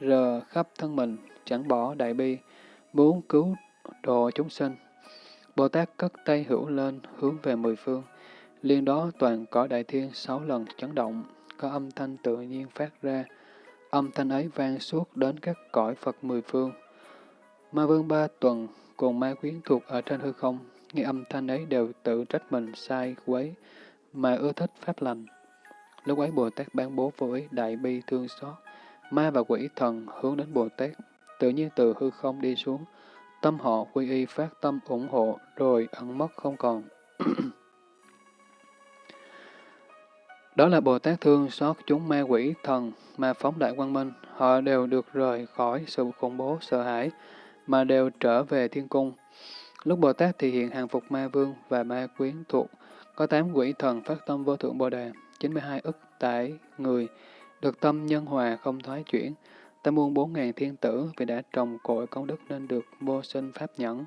rờ khắp thân mình, chẳng bỏ đại bi, muốn cứu độ chúng sinh. Bồ Tát cất tay hữu lên, hướng về mười phương. Liên đó toàn cõi đại thiên sáu lần chấn động, có âm thanh tự nhiên phát ra. Âm thanh ấy vang suốt đến các cõi Phật mười phương. Ma vương ba tuần cùng ma quyến thuộc ở trên hư không, nghe âm thanh ấy đều tự trách mình sai quấy, mà ưa thích pháp lành. Lúc ấy Bồ Tát ban bố với đại bi thương xót, Ma và quỷ thần hướng đến Bồ Tát, tự nhiên từ hư không đi xuống, tâm họ quy y phát tâm ủng hộ, rồi ẩn mất không còn. [clears throat] Đó là Bồ Tát thương xót chúng ma quỷ thần mà phóng đại quang minh, họ đều được rời khỏi sự khủng bố sợ hãi, mà đều trở về thiên cung. Lúc Bồ Tát thì hiện hàng phục ma vương và ma quyến thuộc, có tám quỷ thần phát tâm vô thượng Bồ Đề, 92 ức tải người, được tâm nhân hòa không thoái chuyển, ta muôn bốn ngàn thiên tử vì đã trồng cội công đức nên được vô sinh pháp nhẫn.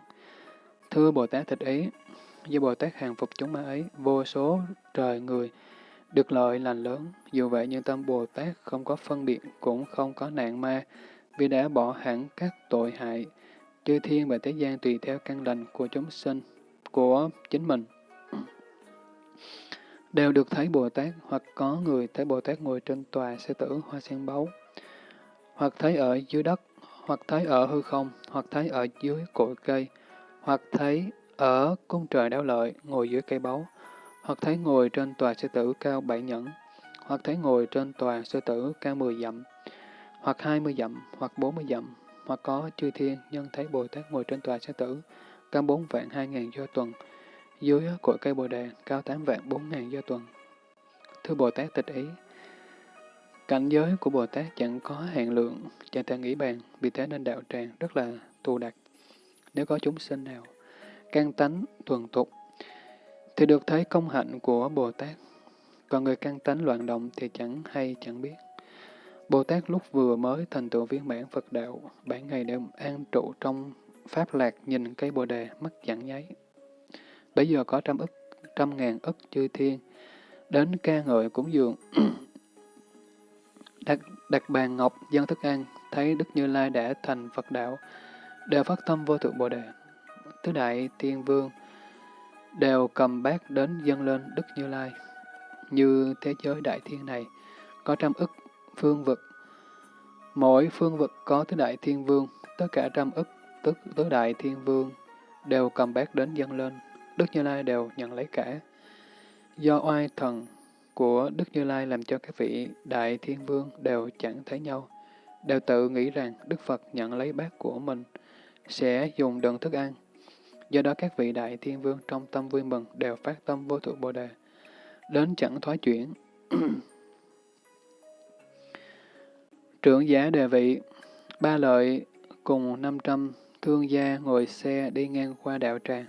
Thưa Bồ Tát Thích Ý, do Bồ Tát hàng phục chúng ma ấy, vô số trời người, được lợi lành lớn, dù vậy nhưng tâm Bồ Tát không có phân biệt, cũng không có nạn ma, vì đã bỏ hẳn các tội hại, chư thiên và thế gian tùy theo căn lành của chúng sinh, của chính mình đều được thấy Bồ Tát, hoặc có người thấy Bồ Tát ngồi trên tòa sư tử hoa sen báu, hoặc thấy ở dưới đất, hoặc thấy ở hư không, hoặc thấy ở dưới cội cây, hoặc thấy ở cung trời đáo lợi, ngồi dưới cây báu, hoặc thấy ngồi trên tòa sư tử cao bảy nhẫn, hoặc thấy ngồi trên tòa sư tử cao mười dặm, hoặc hai mươi dặm, hoặc bốn mươi dặm, hoặc có chư thiên nhân thấy Bồ Tát ngồi trên tòa sư tử cao bốn vạn hai ngàn do tuần, dưới cội cây bồ đề cao tám vạn bốn ngàn do tuần. Thưa Bồ Tát tịch ý, cảnh giới của Bồ Tát chẳng có hạn lượng, chẳng thể nghĩ bàn, vì thế nên đạo tràng rất là tù đặc. Nếu có chúng sinh nào, căn tánh, thuần tục, thì được thấy công hạnh của Bồ Tát. Còn người căn tánh loạn động thì chẳng hay chẳng biết. Bồ Tát lúc vừa mới thành tựu viên mãn Phật đạo, bảy ngày đều an trụ trong Pháp lạc nhìn cây bồ đề, mắt chẳng nháy. Bây giờ có trăm ức, trăm ngàn ức chư thiên, đến ca ngợi cúng dường. đặt, đặt bàn ngọc, dân thức ăn, thấy Đức Như Lai đã thành Phật đạo, đều phát tâm vô thượng bồ đề. Tứ đại thiên vương đều cầm bát đến dâng lên Đức Như Lai. Như thế giới đại thiên này, có trăm ức phương vực. Mỗi phương vực có tứ đại thiên vương, tất cả trăm ức tức tứ đại thiên vương, đều cầm bát đến dâng lên, Đức Như Lai đều nhận lấy cả. Do oai thần của Đức Như Lai làm cho các vị đại thiên vương đều chẳng thấy nhau, đều tự nghĩ rằng Đức Phật nhận lấy bát của mình, sẽ dùng đựng thức ăn. Do đó các vị đại thiên vương trong tâm vui mừng đều phát tâm vô thượng Bồ Đề, đến chẳng thoái chuyển. [clears throat] Trưởng giả đề vị, ba lợi cùng 500 thương gia ngồi xe đi ngang qua đạo tràng.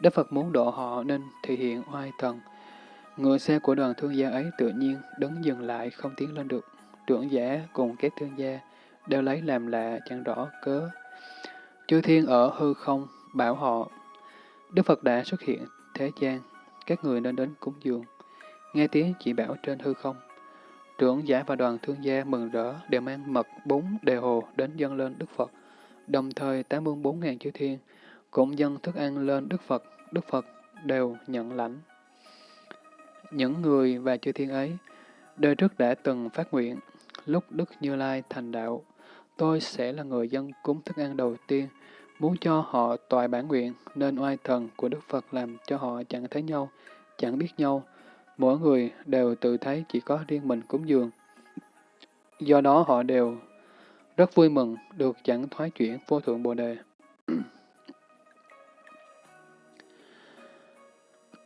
Đức Phật muốn độ họ nên thể hiện oai thần. Ngựa xe của đoàn thương gia ấy tự nhiên đứng dừng lại không tiến lên được. Trưởng giả cùng các thương gia đều lấy làm lạ chẳng rõ cớ. Chư thiên ở hư không bảo họ. Đức Phật đã xuất hiện thế gian, các người nên đến cúng dường. Nghe tiếng chỉ bảo trên hư không. Trưởng giả và đoàn thương gia mừng rỡ đều mang mật bún đề hồ đến dâng lên Đức Phật. Đồng thời 84.000 chư thiên cũng dâng thức ăn lên Đức Phật, Đức Phật đều nhận lãnh. Những người và chư thiên ấy, đời trước đã từng phát nguyện, lúc Đức Như Lai thành đạo, tôi sẽ là người dân cúng thức ăn đầu tiên, muốn cho họ toại bản nguyện, nên oai thần của Đức Phật làm cho họ chẳng thấy nhau, chẳng biết nhau. Mỗi người đều tự thấy chỉ có riêng mình cúng dường. Do đó họ đều rất vui mừng được chẳng thoái chuyển vô thượng Bồ Đề.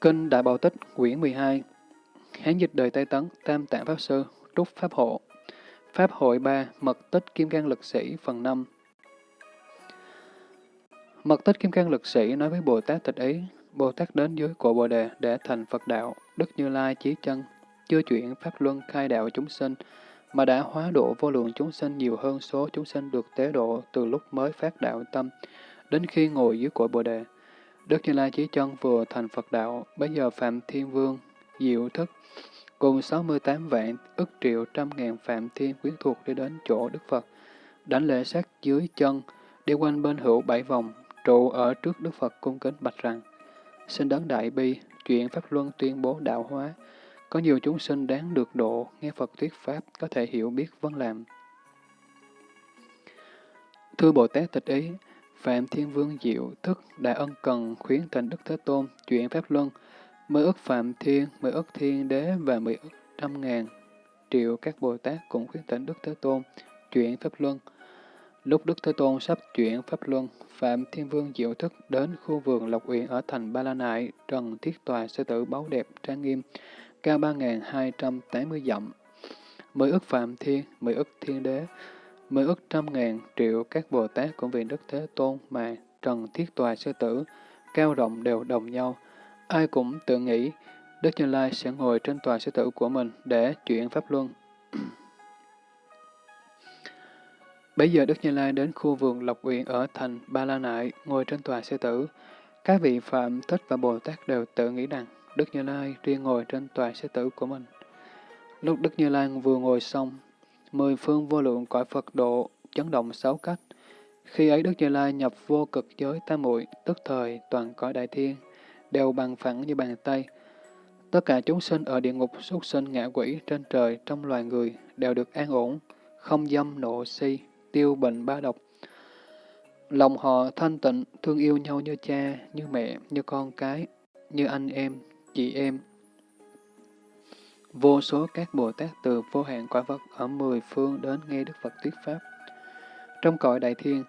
Kinh Đại Bảo Tích, quyển 12 Hán dịch đời Tây Tấn, Tam Tạng Pháp Sư, Trúc Pháp Hộ. Pháp hội 3, Mật tích Kim Cang Lực Sĩ, phần 5 Mật tích Kim Cang Lực Sĩ nói với Bồ Tát Tịch Ý, Bồ Tát đến dưới cổ Bồ Đề để thành Phật Đạo, Đức Như Lai Chí Chân, chưa chuyển Pháp Luân khai đạo chúng sinh, mà đã hóa độ vô lượng chúng sinh nhiều hơn số chúng sinh được tế độ từ lúc mới phát đạo tâm, đến khi ngồi dưới cội Bồ Đề. Đức Như Lai Chí Chân vừa thành Phật đạo, bây giờ Phạm Thiên Vương, Diệu Thức, cùng 68 vạn, ức triệu trăm ngàn Phạm Thiên quyến thuộc đi đến chỗ Đức Phật, đánh lễ sát dưới chân, đi quanh bên hữu bảy vòng, trụ ở trước Đức Phật cung kính bạch rằng, xin đấng đại bi, chuyện Pháp Luân tuyên bố đạo hóa, có nhiều chúng sinh đáng được độ, nghe Phật thuyết Pháp, có thể hiểu biết vân làm. Thưa Bồ Tát tịch ý, Phạm Thiên Vương Diệu thức đã ân cần khuyến thành Đức Thế Tôn chuyển Pháp Luân, mười ức Phạm Thiên, mười ức Thiên Đế và mười ức trăm ngàn triệu các Bồ Tát cũng khuyến tịnh Đức Thế Tôn chuyển Pháp Luân. Lúc Đức Thế Tôn sắp chuyển Pháp Luân, Phạm Thiên Vương Diệu Thức đến khu vườn Lộc Uyển ở thành Ba La Nại, trần thiết tòa sư tử báu đẹp trang nghiêm, cao 3.280 dặm. Mười ức Phạm Thiên, mười ức Thiên Đế, mười ức trăm ngàn triệu các Bồ Tát cũng vì Đức Thế Tôn mà trần thiết tòa sư tử, cao rộng đều đồng nhau. Ai cũng tự nghĩ Đức Như Lai sẽ ngồi trên tòa sư tử của mình để chuyển Pháp Luân. [clears throat] Bây giờ Đức Như Lai đến khu vườn Lộc Uyển ở thành Ba La Nại, ngồi trên tòa sư tử. Các vị Phạm Thích và Bồ Tát đều tự nghĩ rằng Đức Như Lai riêng ngồi trên tòa sư tử của mình. Lúc Đức Như Lai vừa ngồi xong, mười phương vô lượng cõi Phật độ chấn động sáu cách. Khi ấy Đức Như Lai nhập vô cực giới tam muội tức thời toàn cõi đại thiên, đều bằng phẳng như bàn tay. Tất cả chúng sinh ở địa ngục, súc sinh, ngạ quỷ, trên trời, trong loài người đều được an ổn, không dâm, nộ, si, tiêu bệnh ba độc. Lòng họ thanh tịnh, thương yêu nhau như cha, như mẹ, như con cái, như anh em, chị em. Vô số các Bồ Tát từ vô hạn quả vật ở mười phương đến nghe Đức Phật thuyết Pháp. Trong cõi đại thiên,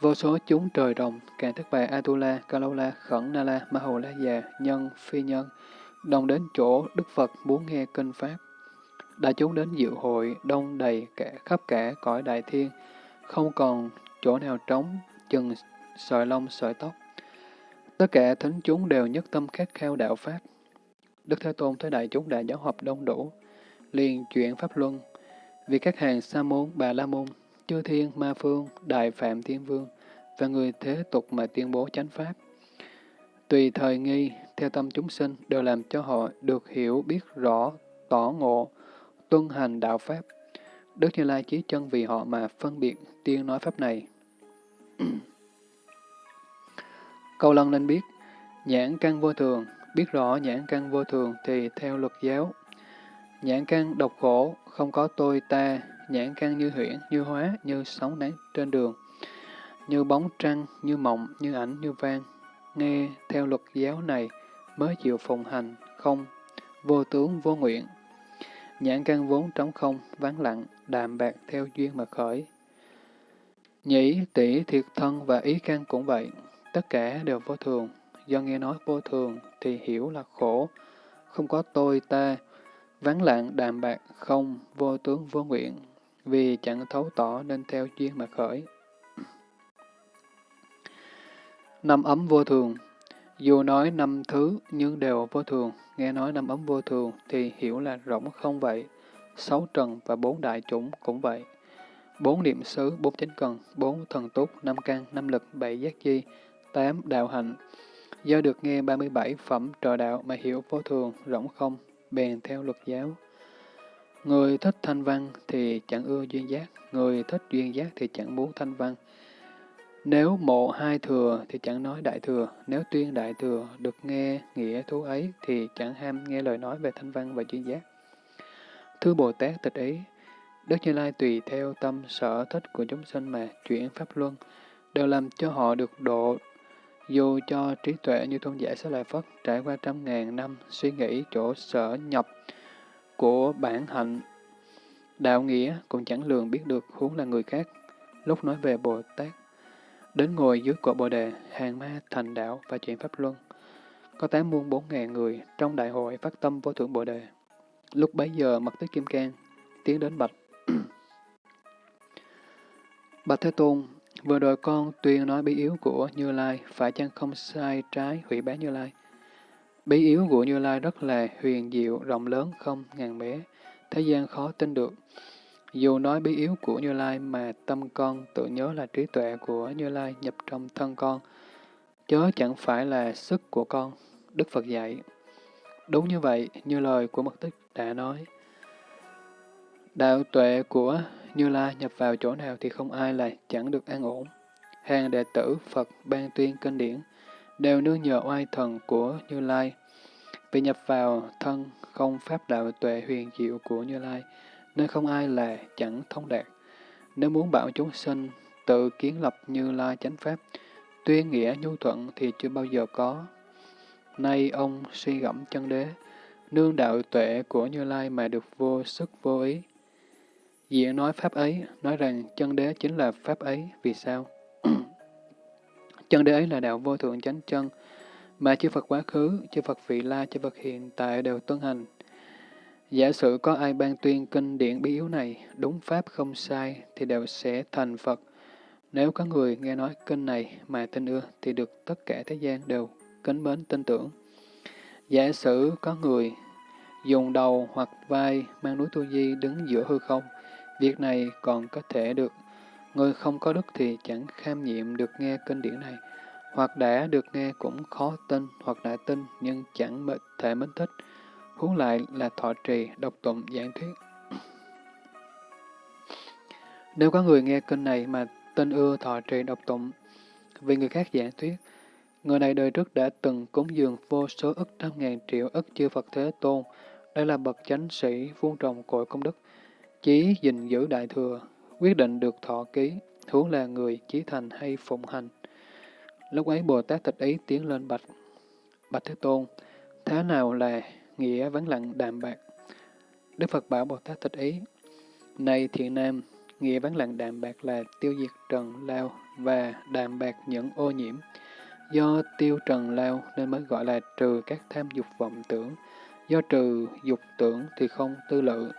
vô số chúng trời rồng, càng thức bài Atula, Kalaula, Khẩn Nala La, La Già, Nhân, Phi Nhân, đồng đến chỗ Đức Phật muốn nghe kinh Pháp. Đã chúng đến dự hội, đông đầy cả khắp cả cõi đại thiên, không còn chỗ nào trống, chừng sợi lông sợi tóc. Tất cả thính chúng đều nhất tâm khát khao đạo Pháp. Đức Thế Tôn thấy đại chúng đã giáo hợp đông đủ, liền chuyển Pháp Luân, vì các hàng Sa môn, Bà La môn, Chư Thiên, Ma Phương, Đại Phạm Thiên Vương và người thế tục mà tuyên bố chánh Pháp. Tùy thời nghi, theo tâm chúng sinh đều làm cho họ được hiểu biết rõ, tỏ ngộ, tuân hành đạo Pháp. Đức Như Lai chí chân vì họ mà phân biệt tiên nói Pháp này. [clears throat] Câu lân nên biết, nhãn căn vô thường, biết rõ nhãn căn vô thường thì theo luật giáo. Nhãn căn độc khổ, không có tôi ta, nhãn căn như huyễn, như hóa, như sóng nắng trên đường, như bóng trăng, như mộng, như ảnh, như vang. Nghe theo luật giáo này mới chịu phụng hành, không, vô tướng, vô nguyện. Nhãn căn vốn trống không, vắng lặng, đạm bạc theo duyên mà khởi. Nhĩ, tỷ, thiệt thân và ý căn cũng vậy, tất cả đều vô thường. Do nghe nói vô thường thì hiểu là khổ, không có tôi ta, vắng lặng đạm bạc, không, vô tướng vô nguyện, vì chẳng thấu tỏ nên theo duyên mà khởi. Năm ấm vô thường Dù nói năm thứ nhưng đều vô thường, nghe nói năm ấm vô thường thì hiểu là rỗng không vậy. Sáu trần và bốn đại chủng cũng vậy. Bốn niệm xứ, bốn chánh cần, bốn thần túc, năm căn, năm lực, bảy giác chi, tám đạo hạnh. Do được nghe 37 phẩm trò đạo mà hiểu vô thường, rỗng không, bèn theo luật giáo. Người thích thanh văn thì chẳng ưa duyên giác, người thích duyên giác thì chẳng muốn thanh văn. Nếu mộ hai thừa thì chẳng nói đại thừa, nếu tuyên đại thừa được nghe nghĩa thú ấy thì chẳng ham nghe lời nói về thanh văn và duyên giác. Thứ Bồ Tát tịch ý, Đức Như Lai tùy theo tâm sở thích của chúng sinh mà chuyển Pháp Luân, đều làm cho họ được độ, dù cho trí tuệ như tôn giả Xá Lợi Phất trải qua trăm ngàn năm suy nghĩ chỗ sở nhập của bản hạnh. Đạo nghĩa cũng chẳng lường biết được huống là người khác. Lúc nói về Bồ Tát, đến ngồi dưới cội Bồ Đề, hàng ma thành đạo và chuyển Pháp Luân. Có tám muôn bốn ngàn người trong đại hội phát tâm vô thượng Bồ Đề. Lúc bấy giờ mặt tích Kim Cang tiến đến bạch. [coughs] bạch Thế Tôn, vừa rồi con tuyên nói bí yếu của Như Lai, phải chăng không sai trái hủy bá Như Lai? Bí yếu của Như Lai rất là huyền diệu, rộng lớn không ngàn bé, thế gian khó tin được. Dù nói bí yếu của Như Lai mà tâm con tự nhớ là trí tuệ của Như Lai nhập trong thân con, chớ chẳng phải là sức của con, Đức Phật dạy. Đúng như vậy, như lời của Mật Tích đã nói. Đạo tuệ của như Lai nhập vào chỗ nào thì không ai là chẳng được an ổn. Hàng đệ tử Phật ban tuyên kinh điển, đều nương nhờ oai thần của Như Lai. Vì nhập vào thân không pháp đạo tuệ huyền diệu của Như Lai, nên không ai là chẳng thông đạt. Nếu muốn bảo chúng sinh tự kiến lập Như Lai chánh pháp, tuyên nghĩa nhu thuận thì chưa bao giờ có. Nay ông suy gẫm chân đế, nương đạo tuệ của Như Lai mà được vô sức vô ý dĩa nói pháp ấy, nói rằng chân đế chính là pháp ấy, vì sao? [clears throat] chân đế ấy là đạo vô thượng chánh chân, mà chư Phật quá khứ, chư Phật vị la, chư Phật hiện tại đều tuân hành. Giả sử có ai ban tuyên kinh điển bí yếu này, đúng pháp không sai, thì đều sẽ thành Phật. Nếu có người nghe nói kinh này mà tin ưa, thì được tất cả thế gian đều kính mến tin tưởng. Giả sử có người dùng đầu hoặc vai mang núi tu di đứng giữa hư không, việc này còn có thể được. Người không có đức thì chẳng kham nhiệm được nghe kinh điển này hoặc đã được nghe cũng khó tin, hoặc đã tin nhưng chẳng thể mến thích, huống lại là thọ trì, độc tụng, giảng thuyết. Nếu có người nghe kinh này mà tin ưa thọ trì độc tụng, vì người khác giảng thuyết, Người này đời trước đã từng cúng dường vô số ức trăm ngàn triệu ức chư Phật Thế Tôn. Đây là bậc chánh sĩ, vuông trồng cội công đức. Chí gìn giữ đại thừa, quyết định được thọ ký, huống là người chí thành hay phụng hành. Lúc ấy Bồ Tát tịch ý tiến lên bạch. Bạch Thế Tôn, thế nào là nghĩa vắng lặng đạm bạc? Đức Phật bảo Bồ Tát tịch ý, Này thiện nam, nghĩa vắng lặng đạm bạc là tiêu diệt trần lao và đạm bạc những ô nhiễm. Do tiêu trần lao nên mới gọi là trừ các tham dục vọng tưởng. Do trừ dục tưởng thì không tư lự.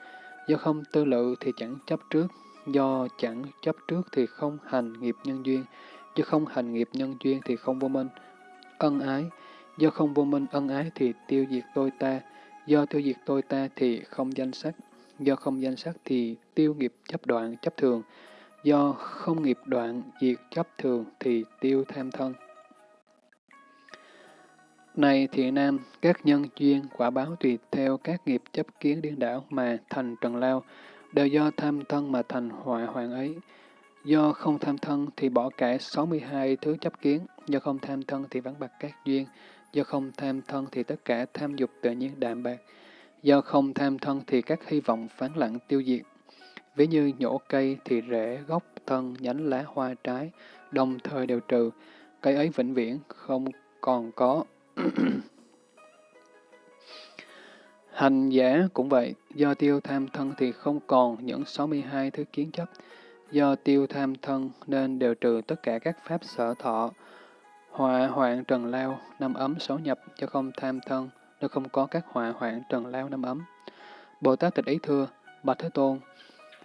Do không tư lự thì chẳng chấp trước. Do chẳng chấp trước thì không hành nghiệp nhân duyên. Do không hành nghiệp nhân duyên thì không vô minh. Ân ái. Do không vô minh ân ái thì tiêu diệt tôi ta. Do tiêu diệt tôi ta thì không danh sắc. Do không danh sắc thì tiêu nghiệp chấp đoạn, chấp thường. Do không nghiệp đoạn, diệt chấp thường thì tiêu tham thân. Này thiện nam, các nhân duyên quả báo tùy theo các nghiệp chấp kiến điên đảo mà thành trần lao, đều do tham thân mà thành hoại hoàng ấy. Do không tham thân thì bỏ cả 62 thứ chấp kiến, do không tham thân thì vắng bạc các duyên, do không tham thân thì tất cả tham dục tự nhiên đạm bạc, do không tham thân thì các hy vọng phán lặng tiêu diệt. Ví như nhổ cây thì rễ, gốc, thân, nhánh lá, hoa, trái, đồng thời đều trừ, cây ấy vĩnh viễn không còn có [clears throat] Hành giả cũng vậy, do tiêu tham thân thì không còn những 62 thứ kiến chấp. Do tiêu tham thân nên đều trừ tất cả các pháp sở thọ. Họa hoạn trần lao, năm ấm xấu nhập, cho không tham thân, nên không có các họa hoạn trần lao năm ấm. Bồ Tát tịch ý thưa, Bạch Thế Tôn,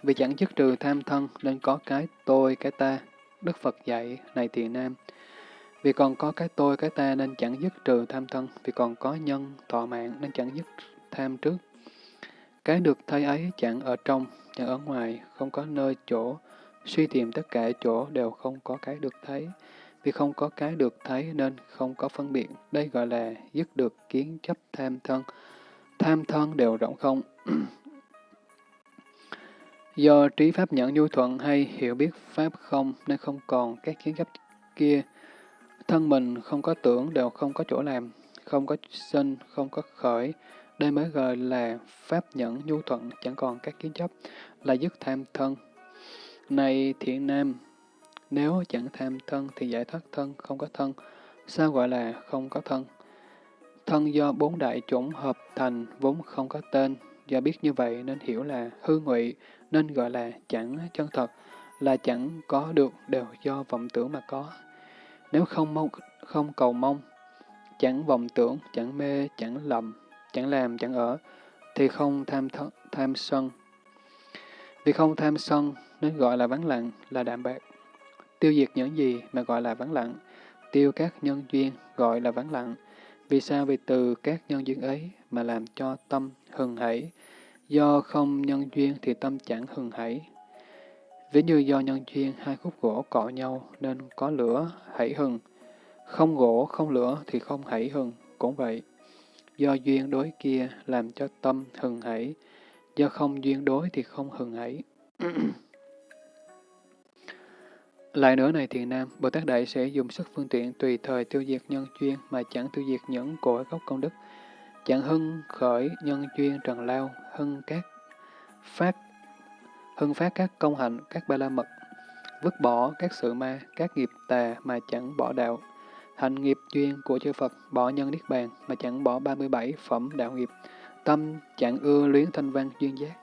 vì chẳng dứt trừ tham thân nên có cái tôi, cái ta. Đức Phật dạy, này tiền nam, vì còn có cái tôi, cái ta nên chẳng dứt trừ tham thân, vì còn có nhân, tọa mạng nên chẳng dứt tham trước. Cái được thấy ấy chẳng ở trong, chẳng ở ngoài, không có nơi chỗ, suy tìm tất cả chỗ đều không có cái được thấy. Vì không có cái được thấy nên không có phân biệt, đây gọi là dứt được kiến chấp tham thân. Tham thân đều rỗng không. [clears throat] Do trí pháp nhẫn nhu thuận hay hiểu biết pháp không nên không còn các kiến chấp kia, Thân mình không có tưởng đều không có chỗ làm, không có sinh, không có khởi. Đây mới gọi là pháp nhẫn nhu thuận, chẳng còn các kiến chấp, là dứt tham thân. Này thiện nam, nếu chẳng tham thân thì giải thoát thân, không có thân. Sao gọi là không có thân? Thân do bốn đại chủng hợp thành vốn không có tên. Do biết như vậy nên hiểu là hư ngụy, nên gọi là chẳng chân thật, là chẳng có được đều do vọng tưởng mà có. Nếu không mong, không cầu mong, chẳng vọng tưởng, chẳng mê, chẳng lầm, chẳng làm, chẳng ở, thì không tham th tham sân. Vì không tham sân nên gọi là vắng lặng, là đạm bạc. Tiêu diệt những gì mà gọi là vắng lặng, tiêu các nhân duyên gọi là vắng lặng. Vì sao? Vì từ các nhân duyên ấy mà làm cho tâm hừng hảy. Do không nhân duyên thì tâm chẳng hừng hảy, Ví như do nhân duyên hai khúc gỗ cọ nhau nên có lửa hãy hừng. Không gỗ, không lửa thì không hãy hừng, cũng vậy. Do duyên đối kia làm cho tâm hừng hãy, do không duyên đối thì không hừng hãy. [clears throat] Lại nữa này thiền nam, Bồ Tát Đại sẽ dùng sức phương tiện tùy thời tiêu diệt nhân duyên mà chẳng tiêu diệt những cội gốc công đức, chẳng hưng khởi nhân duyên trần lao, hưng các phát hưng phát các công hạnh, các ba la mật, vứt bỏ các sự ma, các nghiệp tà mà chẳng bỏ đạo, hành nghiệp duyên của chư Phật, bỏ nhân niết bàn mà chẳng bỏ 37 phẩm đạo nghiệp, tâm chẳng ưa luyến thanh văn duyên giác,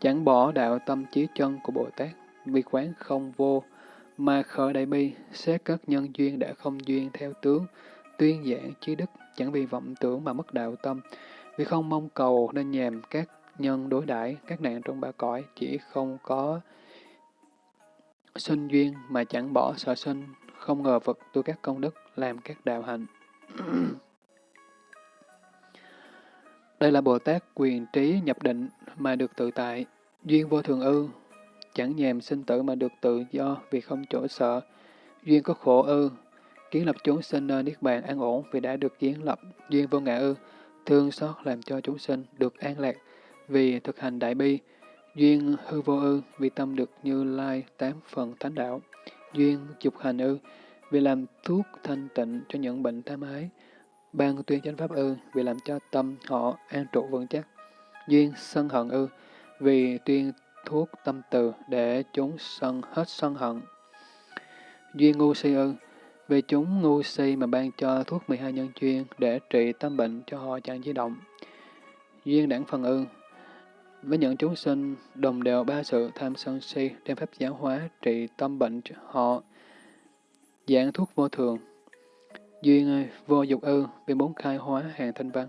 chẳng bỏ đạo tâm trí chân của Bồ Tát, vi quán không vô, mà khởi đại bi, xét các nhân duyên đã không duyên theo tướng, tuyên giảng trí đức, chẳng vì vọng tưởng mà mất đạo tâm, vì không mong cầu nên nhàm các nhân đối đãi các nạn trong ba cõi chỉ không có sinh duyên mà chẳng bỏ sợ sinh, không ngờ vật tu các công đức, làm các đạo hạnh. [clears throat] Đây là Bồ Tát quyền trí nhập định mà được tự tại, duyên vô thường ư, chẳng nhèm sinh tử mà được tự do vì không chỗ sợ, duyên có khổ ư, kiến lập chúng sinh nơi niết bàn an ổn vì đã được kiến lập, duyên vô ngã ư, thương xót làm cho chúng sinh được an lạc, vì thực hành đại bi, duyên hư vô ư, vì tâm được như lai tám phần thánh đạo, duyên dục hành ư, vì làm thuốc thanh tịnh cho những bệnh tham ái. Ban tuyên chánh pháp ư, vì làm cho tâm họ an trụ vững chắc. Duyên sân hận ư, vì tuyên thuốc tâm từ để chúng sân hết sân hận. Duyên ngu si ư, vì chúng ngu si mà ban cho thuốc 12 nhân chuyên để trị tâm bệnh cho họ chẳng di động. Duyên đảng phần ư, với những chúng sinh đồng đều ba sự tham sân si, đem pháp giáo hóa trị tâm bệnh cho họ, giảng thuốc vô thường, duyên vô dục ư, vì muốn khai hóa hàng thanh văn,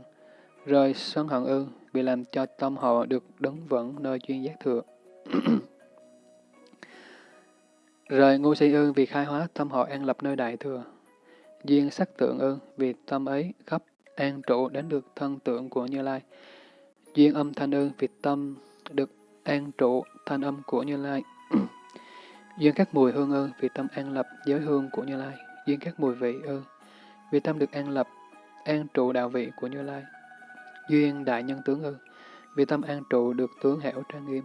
rời sân hận ư, vì làm cho tâm họ được đứng vững nơi duyên giác thừa. [clears throat] Rời ngu si ư, vì khai hóa tâm họ an lập nơi đại thừa, duyên sắc tượng ư, vì tâm ấy khắp an trụ đến được thân tượng của Như Lai duyên âm thanh ư vị tâm được an trụ, thanh âm của Như Lai. [clears throat] duyên các mùi hương ư vị tâm an lập giới hương của Như Lai. Duyên các mùi vị ư vị tâm được an lập, an trụ đạo vị của Như Lai. Duyên đại nhân tướng ư vị tâm an trụ được tướng hảo trang nghiêm.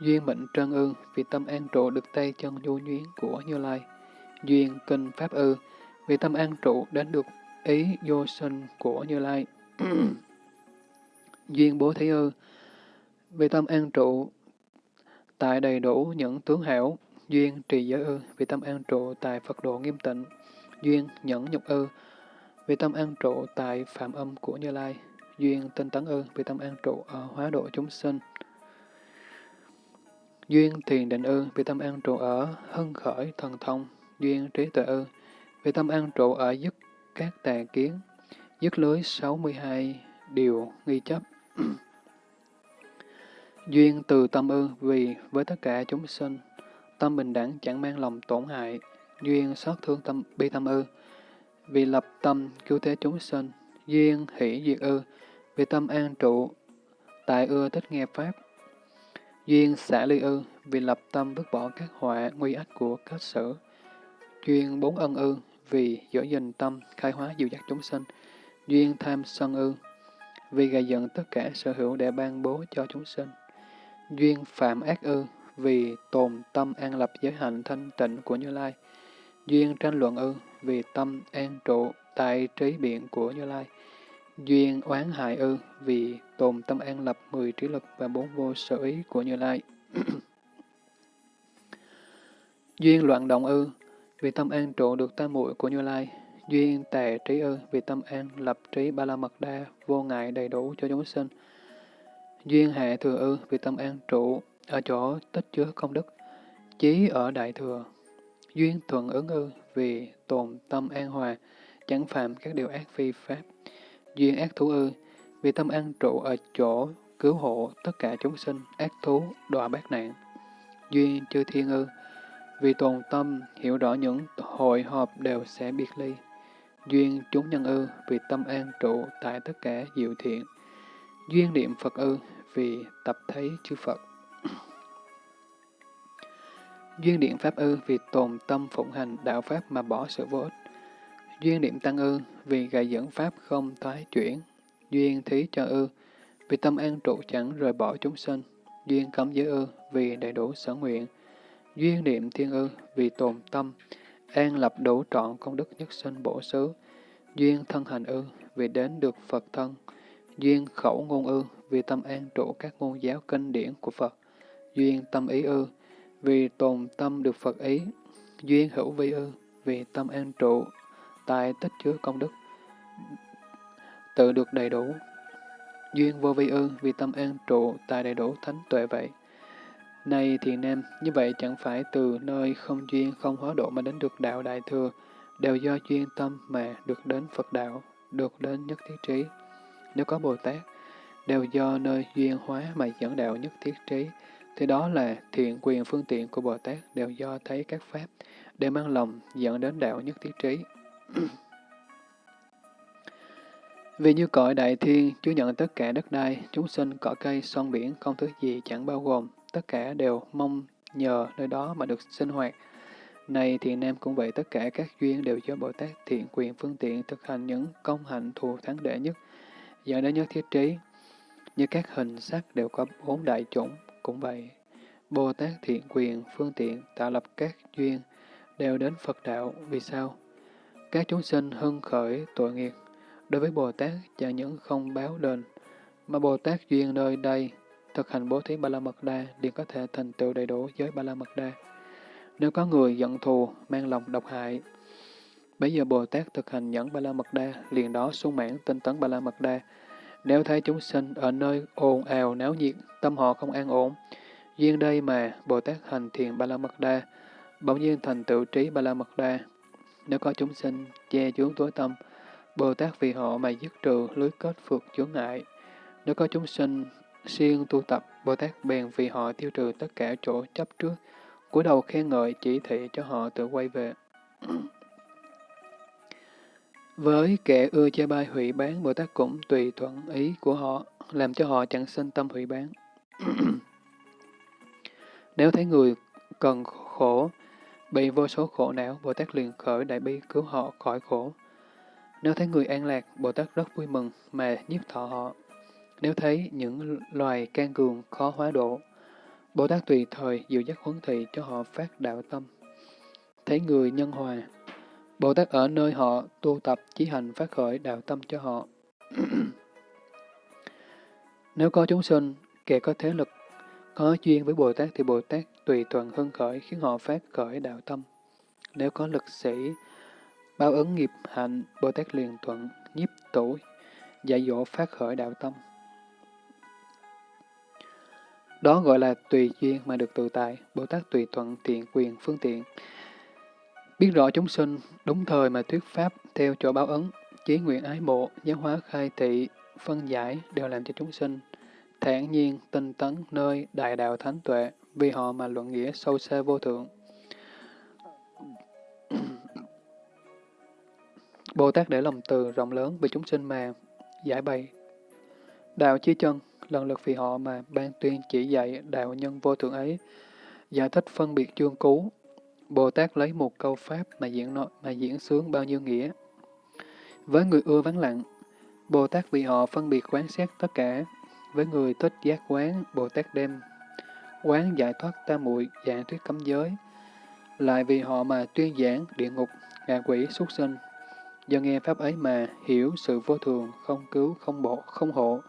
Duyên mệnh trân ư vì tâm an trụ được tay chân nhu nhuyến của Như Lai. Duyên kinh pháp ư vì tâm an trụ đến được ý vô sinh của Như Lai. [clears throat] Duyên bố thí ư. Vì tâm an trụ tại đầy đủ những tướng hảo, duyên trì giới ư, vì tâm an trụ tại Phật độ nghiêm tịnh, duyên nhẫn nhục ư, vì tâm an trụ tại phạm âm của Như Lai, duyên tinh tấn ư, vì tâm an trụ ở hóa độ chúng sinh, duyên thiền định ư, vì tâm an trụ ở hân khởi thần thông, duyên trí tuệ ư, vì tâm an trụ ở dứt các tà kiến, dứt lưới 62 điều nghi chấp. Duyên từ tâm ư, vì với tất cả chúng sinh, tâm bình đẳng chẳng mang lòng tổn hại. Duyên xót thương tâm bi tâm ư, vì lập tâm cứu thế chúng sinh. Duyên hỷ diệt ư, vì tâm an trụ, tại ưa thích nghe Pháp. Duyên xả ly ư, vì lập tâm vứt bỏ các họa nguy ách của các sử. Duyên bốn ân ư, vì giữ gìn tâm, khai hóa dịu dắt chúng sinh. Duyên tham sân ư, vì gầy dựng tất cả sở hữu để ban bố cho chúng sinh. Duyên phạm ác ư, vì tồn tâm an lập giới hạnh thanh tịnh của Như Lai. Duyên tranh luận ư, vì tâm an trụ tại trí biện của Như Lai. Duyên oán hại ư, vì tồn tâm an lập mười trí lực và bốn vô sở ý của Như Lai. [coughs] Duyên loạn động ư, vì tâm an trụ được tam muội của Như Lai. Duyên tề trí ư, vì tâm an lập trí ba la mật đa, vô ngại đầy đủ cho chúng sinh. Duyên hệ thừa ư, vì tâm an trụ, ở chỗ tích chứa công đức, chí ở đại thừa. Duyên thuận ứng ư, vì tồn tâm an hòa, chẳng phạm các điều ác phi pháp. Duyên ác thú ư, vì tâm an trụ ở chỗ cứu hộ tất cả chúng sinh, ác thú, đọa bát nạn. Duyên chư thiên ư, vì tồn tâm, hiểu rõ những hội họp đều sẽ biệt ly. Duyên chúng nhân ư, vì tâm an trụ tại tất cả diệu thiện. Duyên niệm Phật ư, vì tập thấy chư Phật. [clears throat] Duyên điện Pháp ư, vì tồn tâm phụng hành đạo Pháp mà bỏ sự vô ích. Duyên niệm Tăng ư, vì gài dẫn Pháp không thoái chuyển. Duyên thí cho ư, vì tâm an trụ chẳng rời bỏ chúng sinh. Duyên cấm giới ư, vì đầy đủ sở nguyện. Duyên niệm Thiên ư, vì tồn tâm, an lập đủ trọn công đức nhất sinh bổ xứ. Duyên thân hành ư, vì đến được Phật thân. Duyên khẩu ngôn ư, vì tâm an trụ các ngôn giáo kinh điển của Phật. Duyên tâm ý ư, vì tồn tâm được Phật ý. Duyên hữu vi ư, vì tâm an trụ, tại tích chứa công đức, tự được đầy đủ. Duyên vô vi ư, vì tâm an trụ, tại đầy đủ thánh tuệ vậy. Này thiền nam, như vậy chẳng phải từ nơi không duyên không hóa độ mà đến được đạo đại thừa, đều do duyên tâm mà được đến Phật đạo, được đến nhất thiết trí. Nếu có Bồ Tát, đều do nơi duyên hóa mà dẫn đạo nhất thiết trí, thì đó là thiện quyền phương tiện của Bồ Tát đều do thấy các pháp, để mang lòng dẫn đến đạo nhất thiết trí. [clears throat] Vì như cõi đại thiên chứa nhận tất cả đất đai, chúng sinh, cỏ cây, son biển, không thứ gì chẳng bao gồm, tất cả đều mong nhờ nơi đó mà được sinh hoạt. Này thiện nam cũng vậy, tất cả các duyên đều do Bồ Tát thiện quyền phương tiện thực hành những công hạnh thù thắng đệ nhất, dẫn đến nhất thiết trí. Như các hình sắc đều có bốn đại chủng, cũng vậy. Bồ Tát thiện quyền phương tiện tạo lập các duyên, đều đến Phật đạo. Vì sao? Các chúng sinh hưng khởi tội nghiệp. Đối với Bồ Tát chẳng những không báo đền, mà Bồ Tát duyên nơi đây thực hành bố thí Ba La Mật Đa liền có thể thành tựu đầy đủ giới Ba La Mật Đa. Nếu có người giận thù, mang lòng độc hại, bây giờ Bồ Tát thực hành nhẫn Ba La Mật Đa, liền đó sung mãn tinh tấn Ba La Mật Đa. Nếu thấy chúng sinh ở nơi ồn ào náo nhiệt, tâm họ không an ổn, duyên đây mà Bồ Tát hành thiền Ba La Mật Đa, bỗng nhiên thành tựu trí Ba La Mật Đa. Nếu có chúng sinh che chướng tối tâm, Bồ Tát vì họ mà dứt trừ lưới kết phượt chướng ngại. Nếu có chúng sinh siêng tu tập, Bồ Tát bèn vì họ tiêu trừ tất cả chỗ chấp trước, cúi đầu khen ngợi chỉ thị cho họ tự quay về. [clears throat] Với kẻ ưa chê bai hủy bán, Bồ Tát cũng tùy thuận ý của họ, làm cho họ chẳng sinh tâm hủy bán. [clears throat] Nếu thấy người cần khổ, bị vô số khổ não, Bồ Tát liền khởi đại bi cứu họ khỏi khổ. Nếu thấy người an lạc, Bồ Tát rất vui mừng mà nhiếp thọ họ. Nếu thấy những loài can cường khó hóa độ, Bồ Tát tùy thời dịu dắt huấn thị cho họ phát đạo tâm. Thấy người nhân hòa, Bồ Tát ở nơi họ tu tập chí hành phát khởi đạo tâm cho họ. [clears throat] Nếu có chúng sinh, kẻ có thế lực, có duyên với Bồ Tát thì Bồ Tát tùy thuận hưng khởi khiến họ phát khởi đạo tâm. Nếu có lực sĩ, báo ứng nghiệp hạnh, Bồ Tát liền thuận, nhiếp tủ, dạy dỗ phát khởi đạo tâm. Đó gọi là tùy duyên mà được tự tại, Bồ Tát tùy thuận tiện quyền phương tiện. Biết rõ chúng sinh, đúng thời mà thuyết pháp theo chỗ báo ứng, chí nguyện ái mộ, giáo hóa khai thị, phân giải đều làm cho chúng sinh thản nhiên, tinh tấn nơi đại đạo thánh tuệ, vì họ mà luận nghĩa sâu xa vô thượng. Bồ Tát để lòng từ rộng lớn vì chúng sinh mà giải bày. Đạo chí chân, lần lượt vì họ mà ban tuyên chỉ dạy đạo nhân vô thượng ấy, giải thích phân biệt chương cú. Bồ Tát lấy một câu pháp mà diễn nội, mà diễn sướng bao nhiêu nghĩa. Với người ưa vắng lặng, Bồ Tát vì họ phân biệt quán xét tất cả. Với người thích giác quán, Bồ Tát đem quán giải thoát tam muội dạng thuyết cấm giới. Lại vì họ mà tuyên giảng địa ngục, ngạ quỷ, xuất sinh. Do nghe pháp ấy mà hiểu sự vô thường, không cứu, không bộ, không hộ,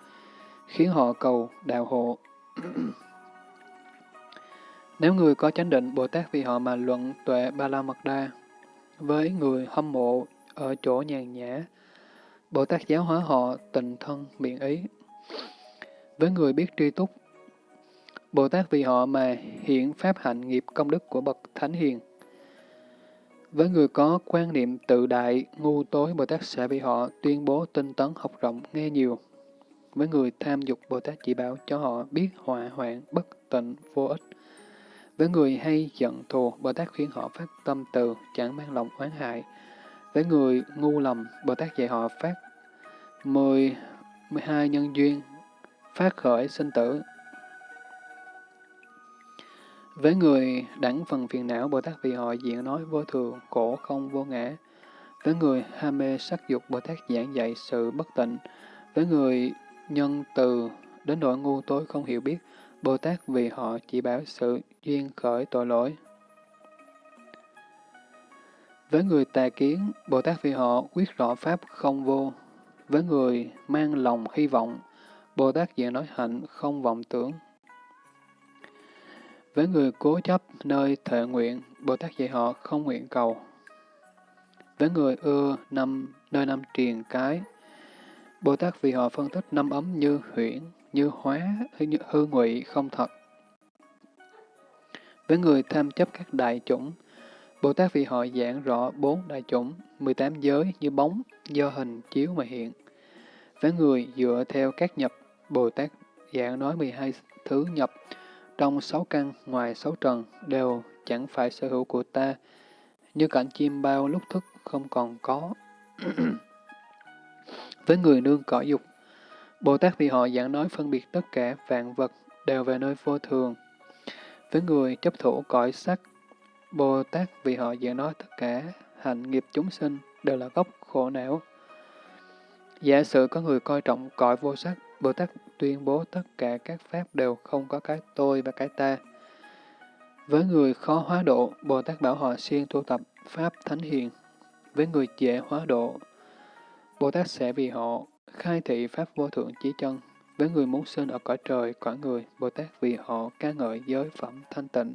khiến họ cầu đạo hộ. [clears throat] Nếu người có chánh định, Bồ Tát vì họ mà luận tuệ Ba La Mật Đa, với người hâm mộ ở chỗ nhàn nhã, Bồ Tát giáo hóa họ tình thân miệng ý. Với người biết tri túc, Bồ Tát vì họ mà hiện pháp hạnh nghiệp công đức của bậc thánh hiền. Với người có quan niệm tự đại, ngu tối, Bồ Tát sẽ vì họ tuyên bố tinh tấn học rộng, nghe nhiều. Với người tham dục, Bồ Tát chỉ bảo cho họ biết họa hoạn, bất tịnh, vô ích. Với người hay giận thù, Bồ Tát khuyên họ phát tâm từ, chẳng mang lòng oán hại. Với người ngu lầm, Bồ Tát dạy họ phát 10, 12 nhân duyên, phát khởi sinh tử. Với người đẳng phần phiền não, Bồ Tát vì họ diện nói vô thường, khổ không vô ngã. Với người ham mê sắc dục, Bồ Tát giảng dạy sự bất tịnh. Với người nhân từ đến nỗi ngu tối không hiểu biết, Bồ Tát vì họ chỉ bảo sự duyên khởi tội lỗi. Với người tà kiến, Bồ Tát vì họ quyết rõ pháp không vô. Với người mang lòng hy vọng, Bồ Tát dạy nói hạnh không vọng tưởng. Với người cố chấp nơi thệ nguyện, Bồ Tát dạy họ không nguyện cầu. Với người ưa năm nơi năm triền cái, Bồ Tát vì họ phân tích năm ấm như huyễn, như hóa, như hư ngụy không thật. Với người tham chấp các đại chủng, Bồ Tát vì họ giảng rõ bốn đại chủng, 18 giới như bóng, do hình chiếu mà hiện. Với người dựa theo các nhập, Bồ Tát giảng nói 12 thứ nhập, trong sáu căn ngoài sáu trần đều chẳng phải sở hữu của ta, như cảnh chim bao lúc thức không còn có. [clears throat] Với người nương cõi dục, Bồ Tát vì họ giảng nói phân biệt tất cả vạn vật đều về nơi vô thường. Với người chấp thủ cõi sắc, Bồ Tát vì họ giảng nói tất cả hành nghiệp chúng sinh đều là gốc khổ não. Giả sử có người coi trọng cõi vô sắc, Bồ Tát tuyên bố tất cả các pháp đều không có cái tôi và cái ta. Với người khó hóa độ, Bồ Tát bảo họ siêng tu tập Pháp Thánh Hiền. Với người dễ hóa độ, Bồ Tát sẽ vì họ khai thị Pháp vô thượng chí chân. Với người muốn sinh ở cõi trời, cõi người, Bồ Tát vì họ ca ngợi giới phẩm thanh tịnh.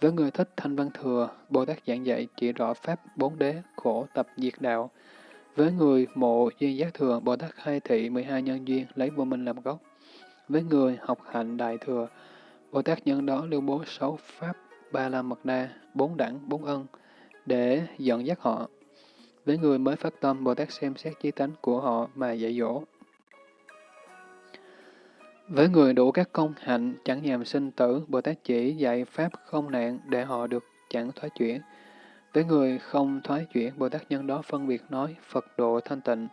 Với người thích thanh văn thừa, Bồ Tát giảng dạy chỉ rõ Pháp bốn đế, khổ tập diệt đạo. Với người mộ duyên giác thừa, Bồ Tát khai thị 12 nhân duyên lấy vô minh làm gốc. Với người học hạnh đại thừa, Bồ Tát nhân đó lưu bố sáu Pháp, ba la mật đa, bốn đẳng, bốn ân, để dẫn dắt họ. Với người mới phát tâm, Bồ Tát xem xét chí tánh của họ mà dạy dỗ. Với người đủ các công hạnh chẳng nhàm sinh tử, Bồ Tát chỉ dạy Pháp không nạn để họ được chẳng thoái chuyển. Với người không thoái chuyển, Bồ Tát nhân đó phân biệt nói Phật độ thanh tịnh.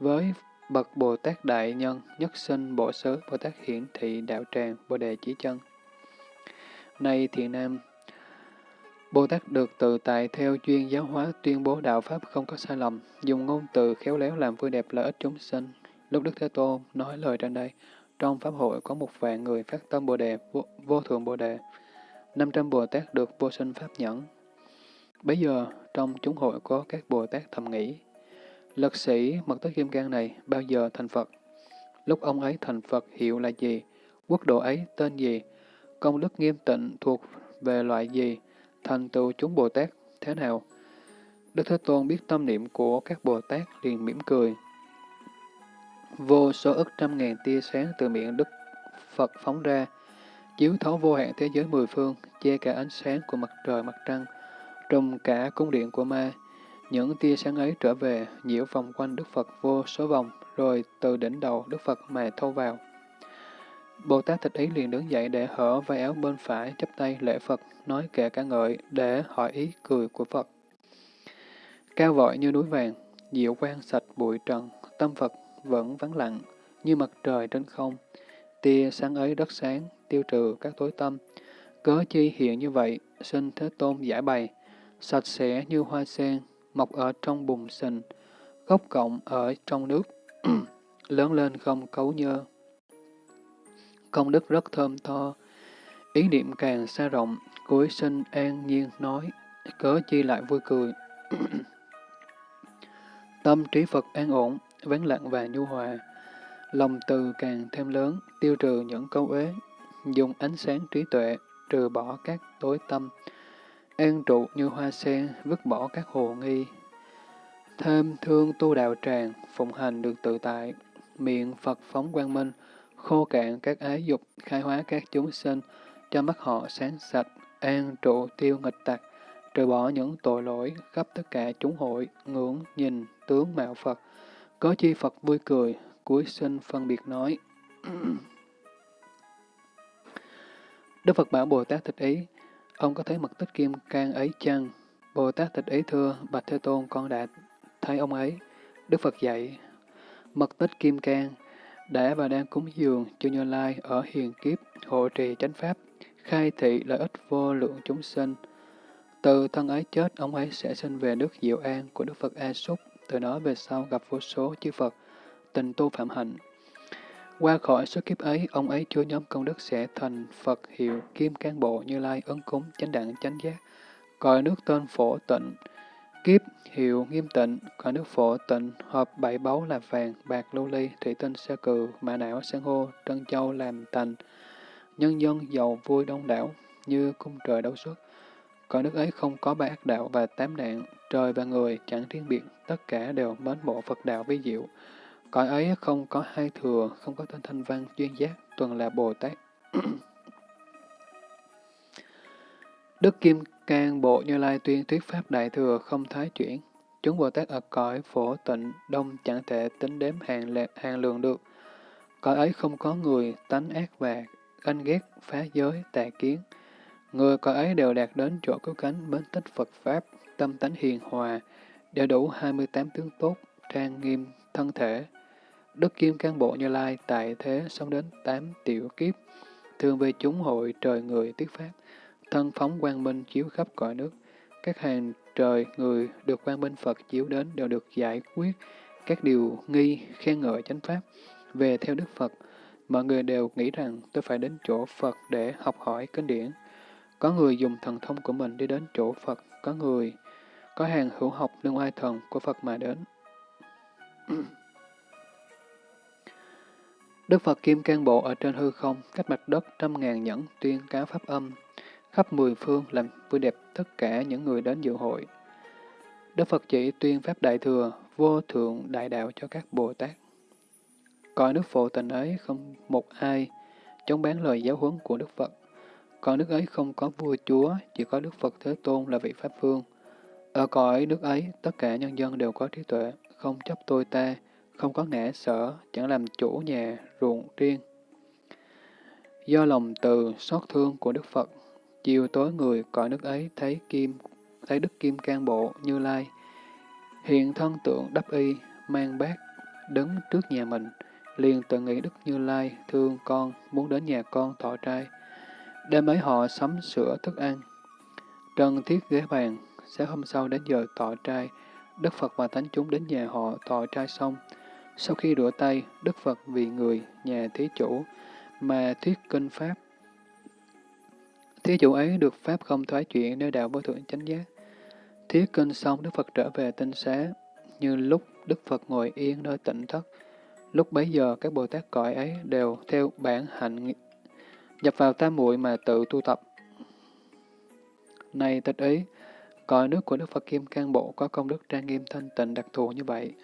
Với bậc Bồ Tát Đại Nhân, nhất sinh bộ xứ, Bồ Tát hiển thị đạo tràng, Bồ Đề chỉ Chân. Nay thiện nam, Bồ Tát được tự tại theo chuyên giáo hóa tuyên bố đạo Pháp không có sai lầm, dùng ngôn từ khéo léo làm vui đẹp lợi ích chúng sinh. Lúc Đức Thế Tôn nói lời trên đây, trong Pháp hội có một vạn người phát tâm Bồ Đề, vô, vô thượng Bồ Đề. 500 Bồ Tát được vô sinh Pháp nhẫn. Bây giờ, trong chúng hội có các Bồ Tát thầm nghĩ, Lực sĩ Mật Tất Kim Cang này bao giờ thành Phật? Lúc ông ấy thành Phật hiệu là gì? Quốc độ ấy tên gì? Công đức nghiêm tịnh thuộc về loại gì? Thành tựu chúng Bồ Tát thế nào? Đức Thế Tôn biết tâm niệm của các Bồ Tát liền mỉm cười. Vô số ức trăm ngàn tia sáng từ miệng Đức Phật phóng ra, chiếu thấu vô hạn thế giới mười phương, che cả ánh sáng của mặt trời mặt trăng, trùm cả cung điện của ma. Những tia sáng ấy trở về, nhiễu vòng quanh Đức Phật vô số vòng, rồi từ đỉnh đầu Đức Phật mà thâu vào. Bồ Tát Thích Ý liền đứng dậy để hở vai áo bên phải, chắp tay lễ Phật, nói kệ ca ngợi để hỏi ý cười của Phật. Cao vội như núi vàng, diệu quang sạch bụi trần, tâm Phật vẫn vắng lặng, như mặt trời trên không. Tia sáng ấy rất sáng, tiêu trừ các tối tâm. Cớ chi hiện như vậy, xin Thế Tôn giải bày, sạch sẽ như hoa sen, mọc ở trong bùn sình, gốc cộng ở trong nước, [clears throat] lớn lên không cấu nhơ. Công đức rất thơm tho, ý niệm càng xa rộng, cuối sinh an nhiên nói, cớ chi lại vui cười. [clears throat] Tâm trí Phật an ổn, vắng lặng và nhu hòa. Lòng từ càng thêm lớn, tiêu trừ những câu uế, dùng ánh sáng trí tuệ, trừ bỏ các tối tâm, an trụ như hoa sen, vứt bỏ các hồ nghi. Thêm thương tu đạo tràng, phụng hành được tự tại, miệng Phật phóng quang minh, khô cạn các ái dục, khai hóa các chúng sinh, cho mắt họ sáng sạch, an trụ tiêu nghịch tặc, trừ bỏ những tội lỗi khắp tất cả chúng hội, ngưỡng, nhìn, tướng mạo Phật, có chi Phật vui cười, cuối sinh phân biệt nói. [clears throat] Đức Phật bảo Bồ Tát Thích Ý, ông có thấy mật tích kim cang ấy chăng? Bồ Tát Thích Ý thưa, Bạch Thế Tôn con đã thấy ông ấy. Đức Phật dạy, mật tích kim cang đã và đang cúng dường cho Như Lai ở hiền kiếp, hộ trì chánh pháp, khai thị lợi ích vô lượng chúng sinh. Từ thân ấy chết, ông ấy sẽ sinh về nước Diệu An của Đức Phật A Súc, từ đó về sau gặp vô số chư Phật, tình tu phạm hạnh. Qua khỏi số kiếp ấy, ông ấy chúa nhóm công đức sẽ thành Phật hiệu Kim cán Bộ Như Lai ấn cúng chánh đẳng chánh giác, cõi nước tên phổ tịnh, kiếp hiệu nghiêm tịnh, cõi nước phổ tịnh, hợp bảy báu là vàng, bạc, lưu ly, thủy tinh, sa cừ, mã não, san hô, trân châu làm thành, nhân dân giàu vui đông đảo, như cung trời đấu xuất. Cõi nước ấy không có ba ác đạo và tám nạn, trời và người chẳng riêng biệt, tất cả đều mến mộ Phật đạo vi diệu. Cõi ấy không có hai thừa, không có tên thanh văn, duyên giác, tuần là Bồ Tát. [clears throat] Đức Kim Cang Bộ Như Lai tuyên thuyết Pháp Đại Thừa không thái chuyển. Chúng Bồ Tát ở cõi phổ tịnh, đông chẳng thể tính đếm hàng, lệ, hàng lượng được. Cõi ấy không có người tánh ác và ganh ghét, phá giới, tà kiến. Người cõi ấy đều đạt đến chỗ cứu cánh mến tích Phật Pháp, tâm tánh hiền hòa, đều đủ 28 tướng tốt, trang nghiêm, thân thể. Đức Kim Cang Bộ Như Lai tại thế sống đến 8 tiểu kiếp, thường về chúng hội trời người tiết Pháp thân phóng quang minh chiếu khắp cõi nước. Các hàng trời người được quang minh Phật chiếu đến đều được giải quyết các điều nghi, khen ngợi chánh pháp. Về theo Đức Phật, mọi người đều nghĩ rằng tôi phải đến chỗ Phật để học hỏi kinh điển. Có người dùng thần thông của mình đi đến chỗ Phật, có người có hàng hữu học nương oai thần của Phật mà đến. Đức Phật Kim Cang Bộ ở trên hư không, cách mặt đất trăm ngàn nhẫn tuyên cáo pháp âm, khắp mười phương làm vui đẹp tất cả những người đến dự hội. Đức Phật chỉ tuyên pháp đại thừa, vô thượng đại đạo cho các Bồ Tát. Coi nước phổ tình ấy không một ai chống bán lời giáo huấn của Đức Phật. Còn nước ấy không có vua chúa, chỉ có Đức Phật Thế Tôn là vị Pháp Phương. Ở cõi nước ấy, tất cả nhân dân đều có trí tuệ, không chấp tôi ta, không có ngã sở, chẳng làm chủ nhà, ruộng riêng. Do lòng từ, xót thương của Đức Phật, chiều tối người cõi nước ấy thấy kim, thấy Đức Kim Cang Bộ Như Lai, hiện thân tượng đắp y, mang bát, đứng trước nhà mình, liền tự nghĩ Đức Như Lai thương con, muốn đến nhà con thọ trai. Đêm ấy họ sắm sửa thức ăn. Trần thiết ghế bàn, sáng hôm sau đến giờ thọ trai, Đức Phật và Thánh chúng đến nhà họ thọ trai xong. Sau khi rửa tay, Đức Phật vì người, nhà thí chủ, mà thuyết kinh Pháp. Thí chủ ấy được Pháp không thoái chuyện nơi đạo vô thượng chánh giác. thiết kinh xong, Đức Phật trở về tinh xá, như lúc Đức Phật ngồi yên nơi tịnh thất. Lúc bấy giờ, các Bồ Tát cõi ấy đều theo bản hạnh nhập vào tam muội mà tự tu tập. Này tịch ý, cõi nước của Đức Phật Kim Cang Bộ có công đức trang nghiêm thanh tịnh đặc thù như vậy.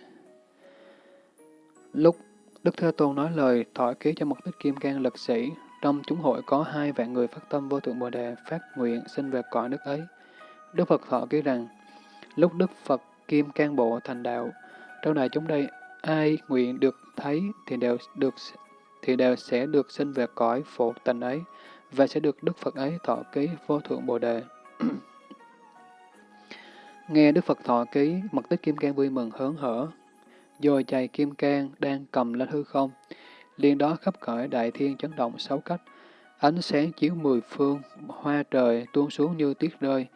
Lúc Đức Thế Tôn nói lời thỏa ký cho mục đích kim cang lực sĩ, trong chúng hội có hai vạn người phát tâm vô thượng Bồ Đề phát nguyện sinh về cõi nước ấy. Đức Phật thọ ký rằng, lúc Đức Phật Kim Cang Bộ thành đạo, trong đại chúng đây, ai nguyện được thấy thì đều được thì đều sẽ được sinh về cõi phổ tình ấy và sẽ được Đức Phật ấy thọ ký vô thượng Bồ Đề. [clears throat] Nghe Đức Phật thọ ký, mật tích Kim Cang vui mừng hớn hở, dồi chày Kim Cang đang cầm lên hư không liền đó khắp cõi đại thiên chấn động sáu cách, ánh sáng chiếu mười phương, hoa trời tuôn xuống như tuyết rơi,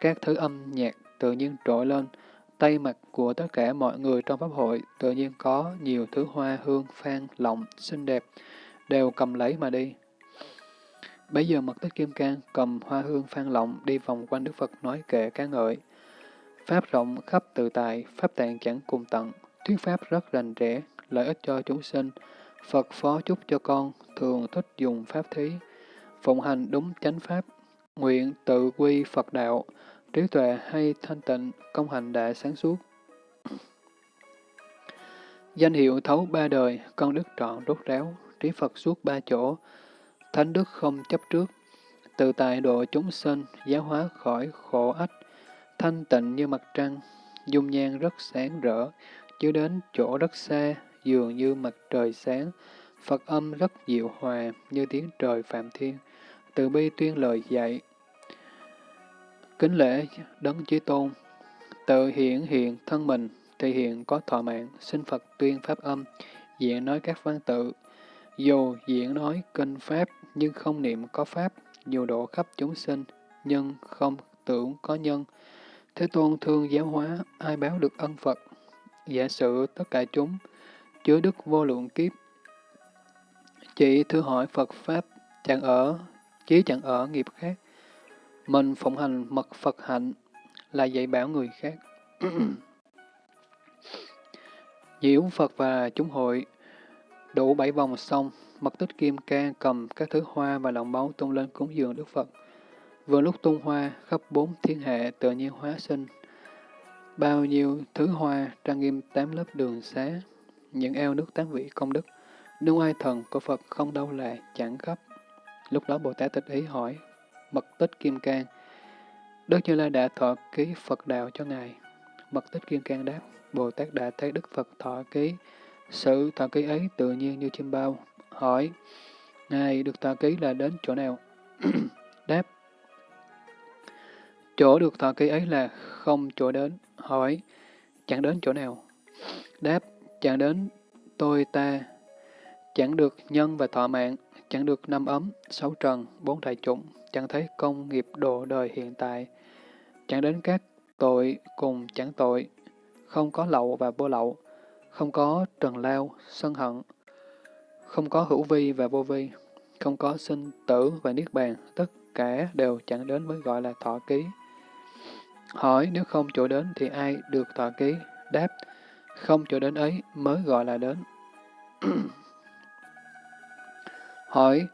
các thứ âm nhạc tự nhiên trỗi lên, tay mặt của tất cả mọi người trong pháp hội tự nhiên có nhiều thứ hoa hương, phan, lộng xinh đẹp, đều cầm lấy mà đi. Bây giờ mật tích kim cang cầm hoa hương phan lọng đi vòng quanh Đức Phật nói kệ ca ngợi. Pháp rộng khắp tự tại, Pháp tạng chẳng cùng tận, thuyết Pháp rất rành rẽ, lợi ích cho chúng sinh. Phật phó chúc cho con, thường thích dùng Pháp thí, phụng hành đúng chánh Pháp, nguyện tự quy Phật đạo, trí tuệ hay thanh tịnh, công hành đã sáng suốt. [clears throat] Danh hiệu thấu ba đời, con đức trọn rốt ráo, trí Phật suốt ba chỗ, thánh đức không chấp trước, tự tại độ chúng sinh, giáo hóa khỏi khổ ách, thanh tịnh như mặt trăng, dung nhan rất sáng rỡ, chứ đến chỗ rất xa, dường như mặt trời sáng, Phật âm rất dịu hòa, như tiếng trời phạm thiên, từ bi tuyên lời dạy, Kính lễ Đấng Chí Tôn, tự hiện hiện thân mình, thì hiện có thọ mạng, xin Phật tuyên pháp âm, diễn nói các văn tự. Dù diễn nói kinh pháp, nhưng không niệm có pháp, dù độ khắp chúng sinh, nhưng không tưởng có nhân. Thế Tôn thương giáo hóa, ai báo được ân Phật? Giả sử tất cả chúng, chứa đức vô lượng kiếp. Chỉ thưa hỏi Phật Pháp, chẳng ở, chí chẳng ở nghiệp khác, mình phụng hành mật Phật hạnh là dạy bảo người khác. [clears throat] Diễu Phật và chúng hội đủ bảy vòng xong, mật tích kim ca cầm các thứ hoa và lòng máu tung lên cúng dường Đức Phật. Vừa lúc tung hoa, khắp bốn thiên hệ tự nhiên hóa sinh. Bao nhiêu thứ hoa trang nghiêm tám lớp đường xá, những eo nước tám vị công đức, nếu ai thần của Phật không đâu là chẳng khắp. Lúc đó Bồ Tát tịch ý hỏi, mật tích kim cang. Đức Như Lai đã thọ ký Phật đạo cho Ngài. Mật tích kim cang đáp, Bồ Tát đã thấy Đức Phật thọ ký. Sự thọ ký ấy tự nhiên như chim bao. Hỏi, Ngài được thọ ký là đến chỗ nào? [clears throat] đáp, chỗ được thọ ký ấy là không chỗ đến. Hỏi, chẳng đến chỗ nào? Đáp, chẳng đến tôi ta, chẳng được nhân và thọ mạng, chẳng được năm ấm, sáu trần, bốn đại chủng, chẳng thấy công nghiệp độ đời hiện tại, chẳng đến các tội cùng chẳng tội, không có lậu và vô lậu, không có trần lao, sân hận, không có hữu vi và vô vi, không có sinh tử và niết bàn, tất cả đều chẳng đến mới gọi là thọ ký. Hỏi nếu không chỗ đến thì ai được thọ ký? Đáp, không chỗ đến ấy mới gọi là đến. [clears throat] Hỏi,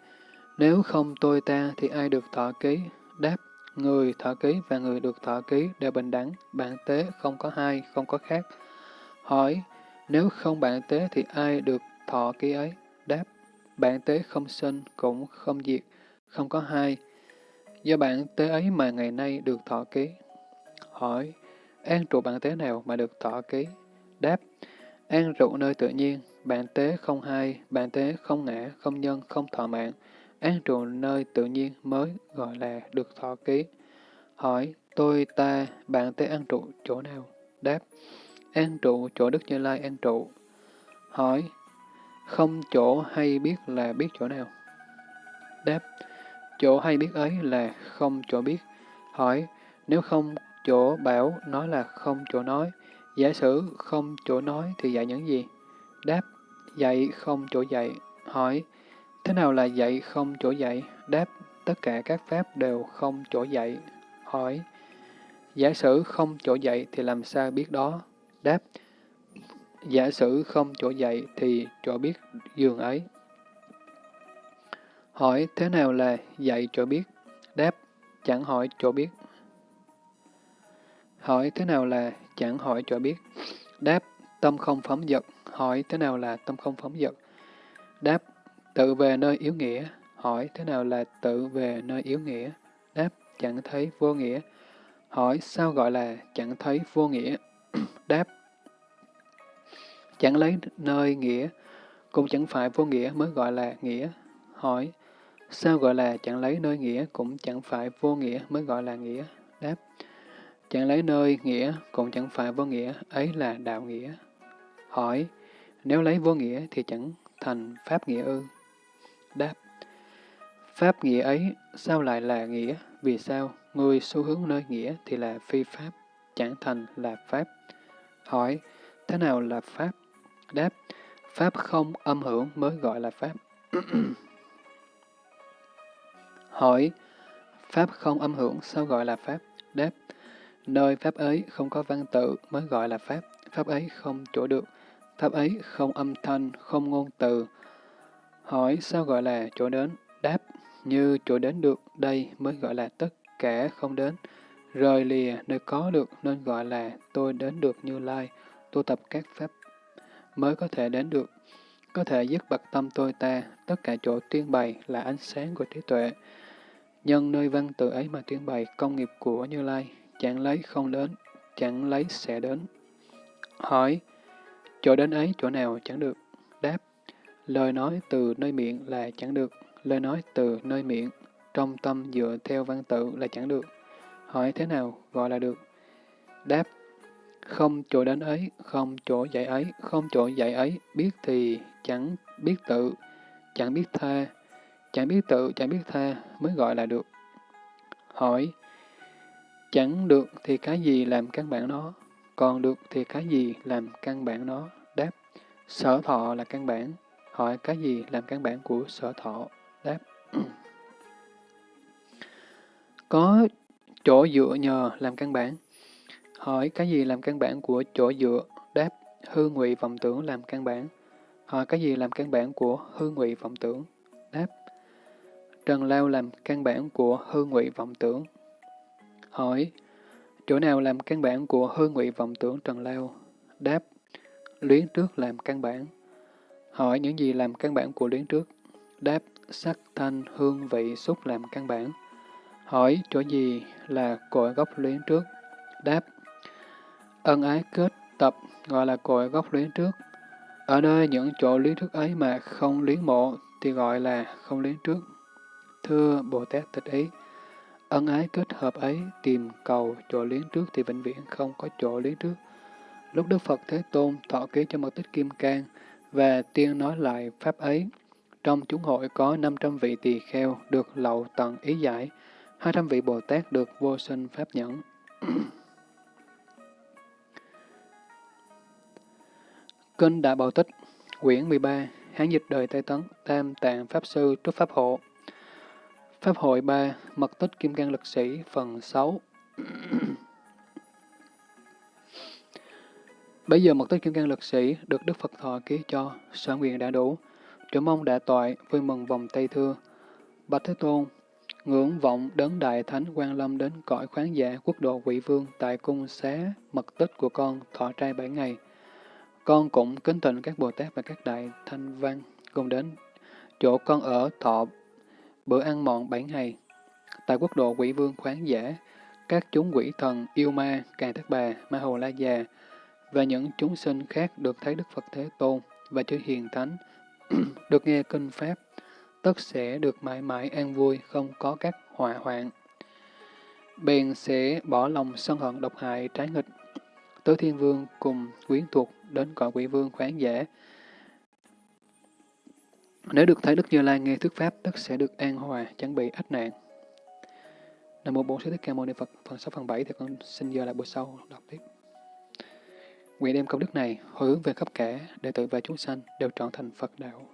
nếu không tôi ta thì ai được thọ ký? Đáp, người thọ ký và người được thọ ký đều bình đẳng, bạn tế không có hai, không có khác. Hỏi, nếu không bạn tế thì ai được thọ ký ấy? Đáp, bạn tế không sinh, cũng không diệt, không có hai. Do bạn tế ấy mà ngày nay được thọ ký. Hỏi, an trụ bạn tế nào mà được thọ ký? Đáp, an trụ nơi tự nhiên, bạn tế không hai, bạn tế không ngã, không nhân, không thọ mạng. An trụ nơi tự nhiên mới gọi là được thọ ký. Hỏi, tôi, ta, bạn tế an trụ chỗ nào? Đáp, an trụ chỗ Đức Như Lai an trụ. Hỏi, không chỗ hay biết là biết chỗ nào? Đáp, chỗ hay biết ấy là không chỗ biết. Hỏi, nếu không chỗ bảo nói là không chỗ nói, giả sử không chỗ nói thì dạy những gì? Đáp, dạy không chỗ dạy. Hỏi, thế nào là dạy không chỗ dạy? Đáp, tất cả các pháp đều không chỗ dạy. Hỏi, giả sử không chỗ dạy thì làm sao biết đó? Đáp, giả sử không chỗ dạy thì chỗ biết giường ấy. Hỏi thế nào là dạy chỗ biết? Đáp, chẳng hỏi chỗ biết. Hỏi thế nào là chẳng hỏi cho biết? Đáp, tâm không phóng dật. Hỏi thế nào là tâm không phóng dật? Đáp, tự về nơi yếu nghĩa. Hỏi thế nào là tự về nơi yếu nghĩa? Đáp, chẳng thấy vô nghĩa. Hỏi sao gọi là chẳng thấy vô nghĩa? [clears throat] Đáp, chẳng lấy nơi nghĩa, cũng chẳng phải vô nghĩa mới gọi là nghĩa. Hỏi, sao gọi là chẳng lấy nơi nghĩa, cũng chẳng phải vô nghĩa mới gọi là nghĩa? Đáp, chẳng lấy nơi nghĩa, cũng chẳng phải vô nghĩa, ấy là đạo nghĩa. Hỏi, nếu lấy vô nghĩa thì chẳng thành pháp nghĩa ư? Đáp, pháp nghĩa ấy sao lại là nghĩa? Vì sao? Người xu hướng nơi nghĩa thì là phi pháp, chẳng thành là pháp. Hỏi, thế nào là pháp? Đáp, Pháp không âm hưởng mới gọi là Pháp. [clears throat] Hỏi, Pháp không âm hưởng sao gọi là Pháp? Đáp, nơi Pháp ấy không có văn tự mới gọi là Pháp. Pháp ấy không chỗ được. Pháp ấy không âm thanh, không ngôn từ. Hỏi sao gọi là chỗ đến? Đáp, như chỗ đến được đây mới gọi là tất cả không đến. Rời lìa nơi có được nên gọi là tôi đến được như lai, tu tập các pháp mới có thể đến được. Có thể dứt bậc tâm tôi ta, tất cả chỗ tuyên bày là ánh sáng của trí tuệ. Nhân nơi văn tự ấy mà tuyên bày công nghiệp của Như Lai, chẳng lấy không đến, chẳng lấy sẽ đến. Hỏi, chỗ đến ấy chỗ nào chẳng được? Đáp, lời nói từ nơi miệng là chẳng được, lời nói từ nơi miệng, trong tâm dựa theo văn tự là chẳng được. Hỏi thế nào gọi là được? Đáp, không chỗ đến ấy, không chỗ dạy ấy, không chỗ dạy ấy, biết thì chẳng biết tự, chẳng biết tha, chẳng biết tự, chẳng biết tha mới gọi là được. Hỏi, chẳng được thì cái gì làm căn bản nó, còn được thì cái gì làm căn bản nó? Đáp, sở thọ là căn bản. Hỏi cái gì làm căn bản của sở thọ? Đáp, [clears throat] có chỗ dựa nhờ làm căn bản. Hỏi cái gì làm căn bản của chỗ dựa? Đáp, hư ngụy vọng tưởng làm căn bản. Hỏi cái gì làm căn bản của hư ngụy vọng tưởng? Đáp, trần lao làm căn bản của hư ngụy vọng tưởng. Hỏi, chỗ nào làm căn bản của hư ngụy vọng tưởng trần lao? Đáp, luyến trước làm căn bản. Hỏi những gì làm căn bản của luyến trước? Đáp, sắc, thanh, hương, vị, xúc làm căn bản. Hỏi chỗ gì là cội gốc luyến trước? Đáp, Ân ái kết tập gọi là cội gốc luyến trước. Ở nơi những chỗ luyến trước ấy mà không luyến mộ thì gọi là không luyến trước. Thưa Bồ Tát tịch ý, ân ái kết hợp ấy tìm cầu chỗ luyến trước thì vĩnh viễn không có chỗ luyến trước. Lúc Đức Phật Thế Tôn thọ ký cho mật tích Kim Cang và tiên nói lại pháp ấy, trong chúng hội có 500 vị tỳ kheo được lậu tận ý giải, 200 vị Bồ Tát được vô sinh pháp nhẫn. [coughs] Kinh Đại Bảo Tích, quyển 13, Hán dịch đời Tây Tấn, Tam Tạng Pháp Sư Trúc Pháp Hộ. Pháp hội 3, Mật tích Kim Cang Lực Sĩ, phần 6 Bây giờ mật tích Kim Cang Lực Sĩ được Đức Phật Thọ ký cho, sở nguyện đã đủ. Trưởng mong đã toại, vui mừng vòng tay thưa. Bạch Thế Tôn, ngưỡng vọng đấng đại thánh quan lâm đến cõi khoáng giả quốc độ quỷ vương tại cung xá mật tích của con thọ trai bảy ngày. Con cũng kính thịnh các Bồ Tát và các đại thanh văn cùng đến chỗ con ở thọ bữa ăn mọn bảy ngày. Tại quốc độ quỷ vương khoáng giả, các chúng quỷ thần, yêu ma, càng thất bà, ma hồ la già, và những chúng sinh khác được thấy Đức Phật Thế Tôn và chư hiền thánh, [clears throat] được nghe kinh Pháp, tất sẽ được mãi mãi an vui, không có các họa hoạn. Bèn sẽ bỏ lòng sân hận độc hại trái nghịch. Tứ Thiên Vương cùng quyến thuộc đến cõi quỷ vương khoáng giả. Nếu được thấy Đức Như Lai nghe thuyết Pháp, tất sẽ được an hòa, chẳng bị ách nạn. Nam mô Bổn Sư Thích Ca Mâu Ni Phật, phần 6 phần 7 thì con xin giờ lại buổi sau đọc tiếp. Nguyện đem công đức này hồi hướng về khắp cả, đệ tử và chúng sanh đều trọn thành Phật đạo.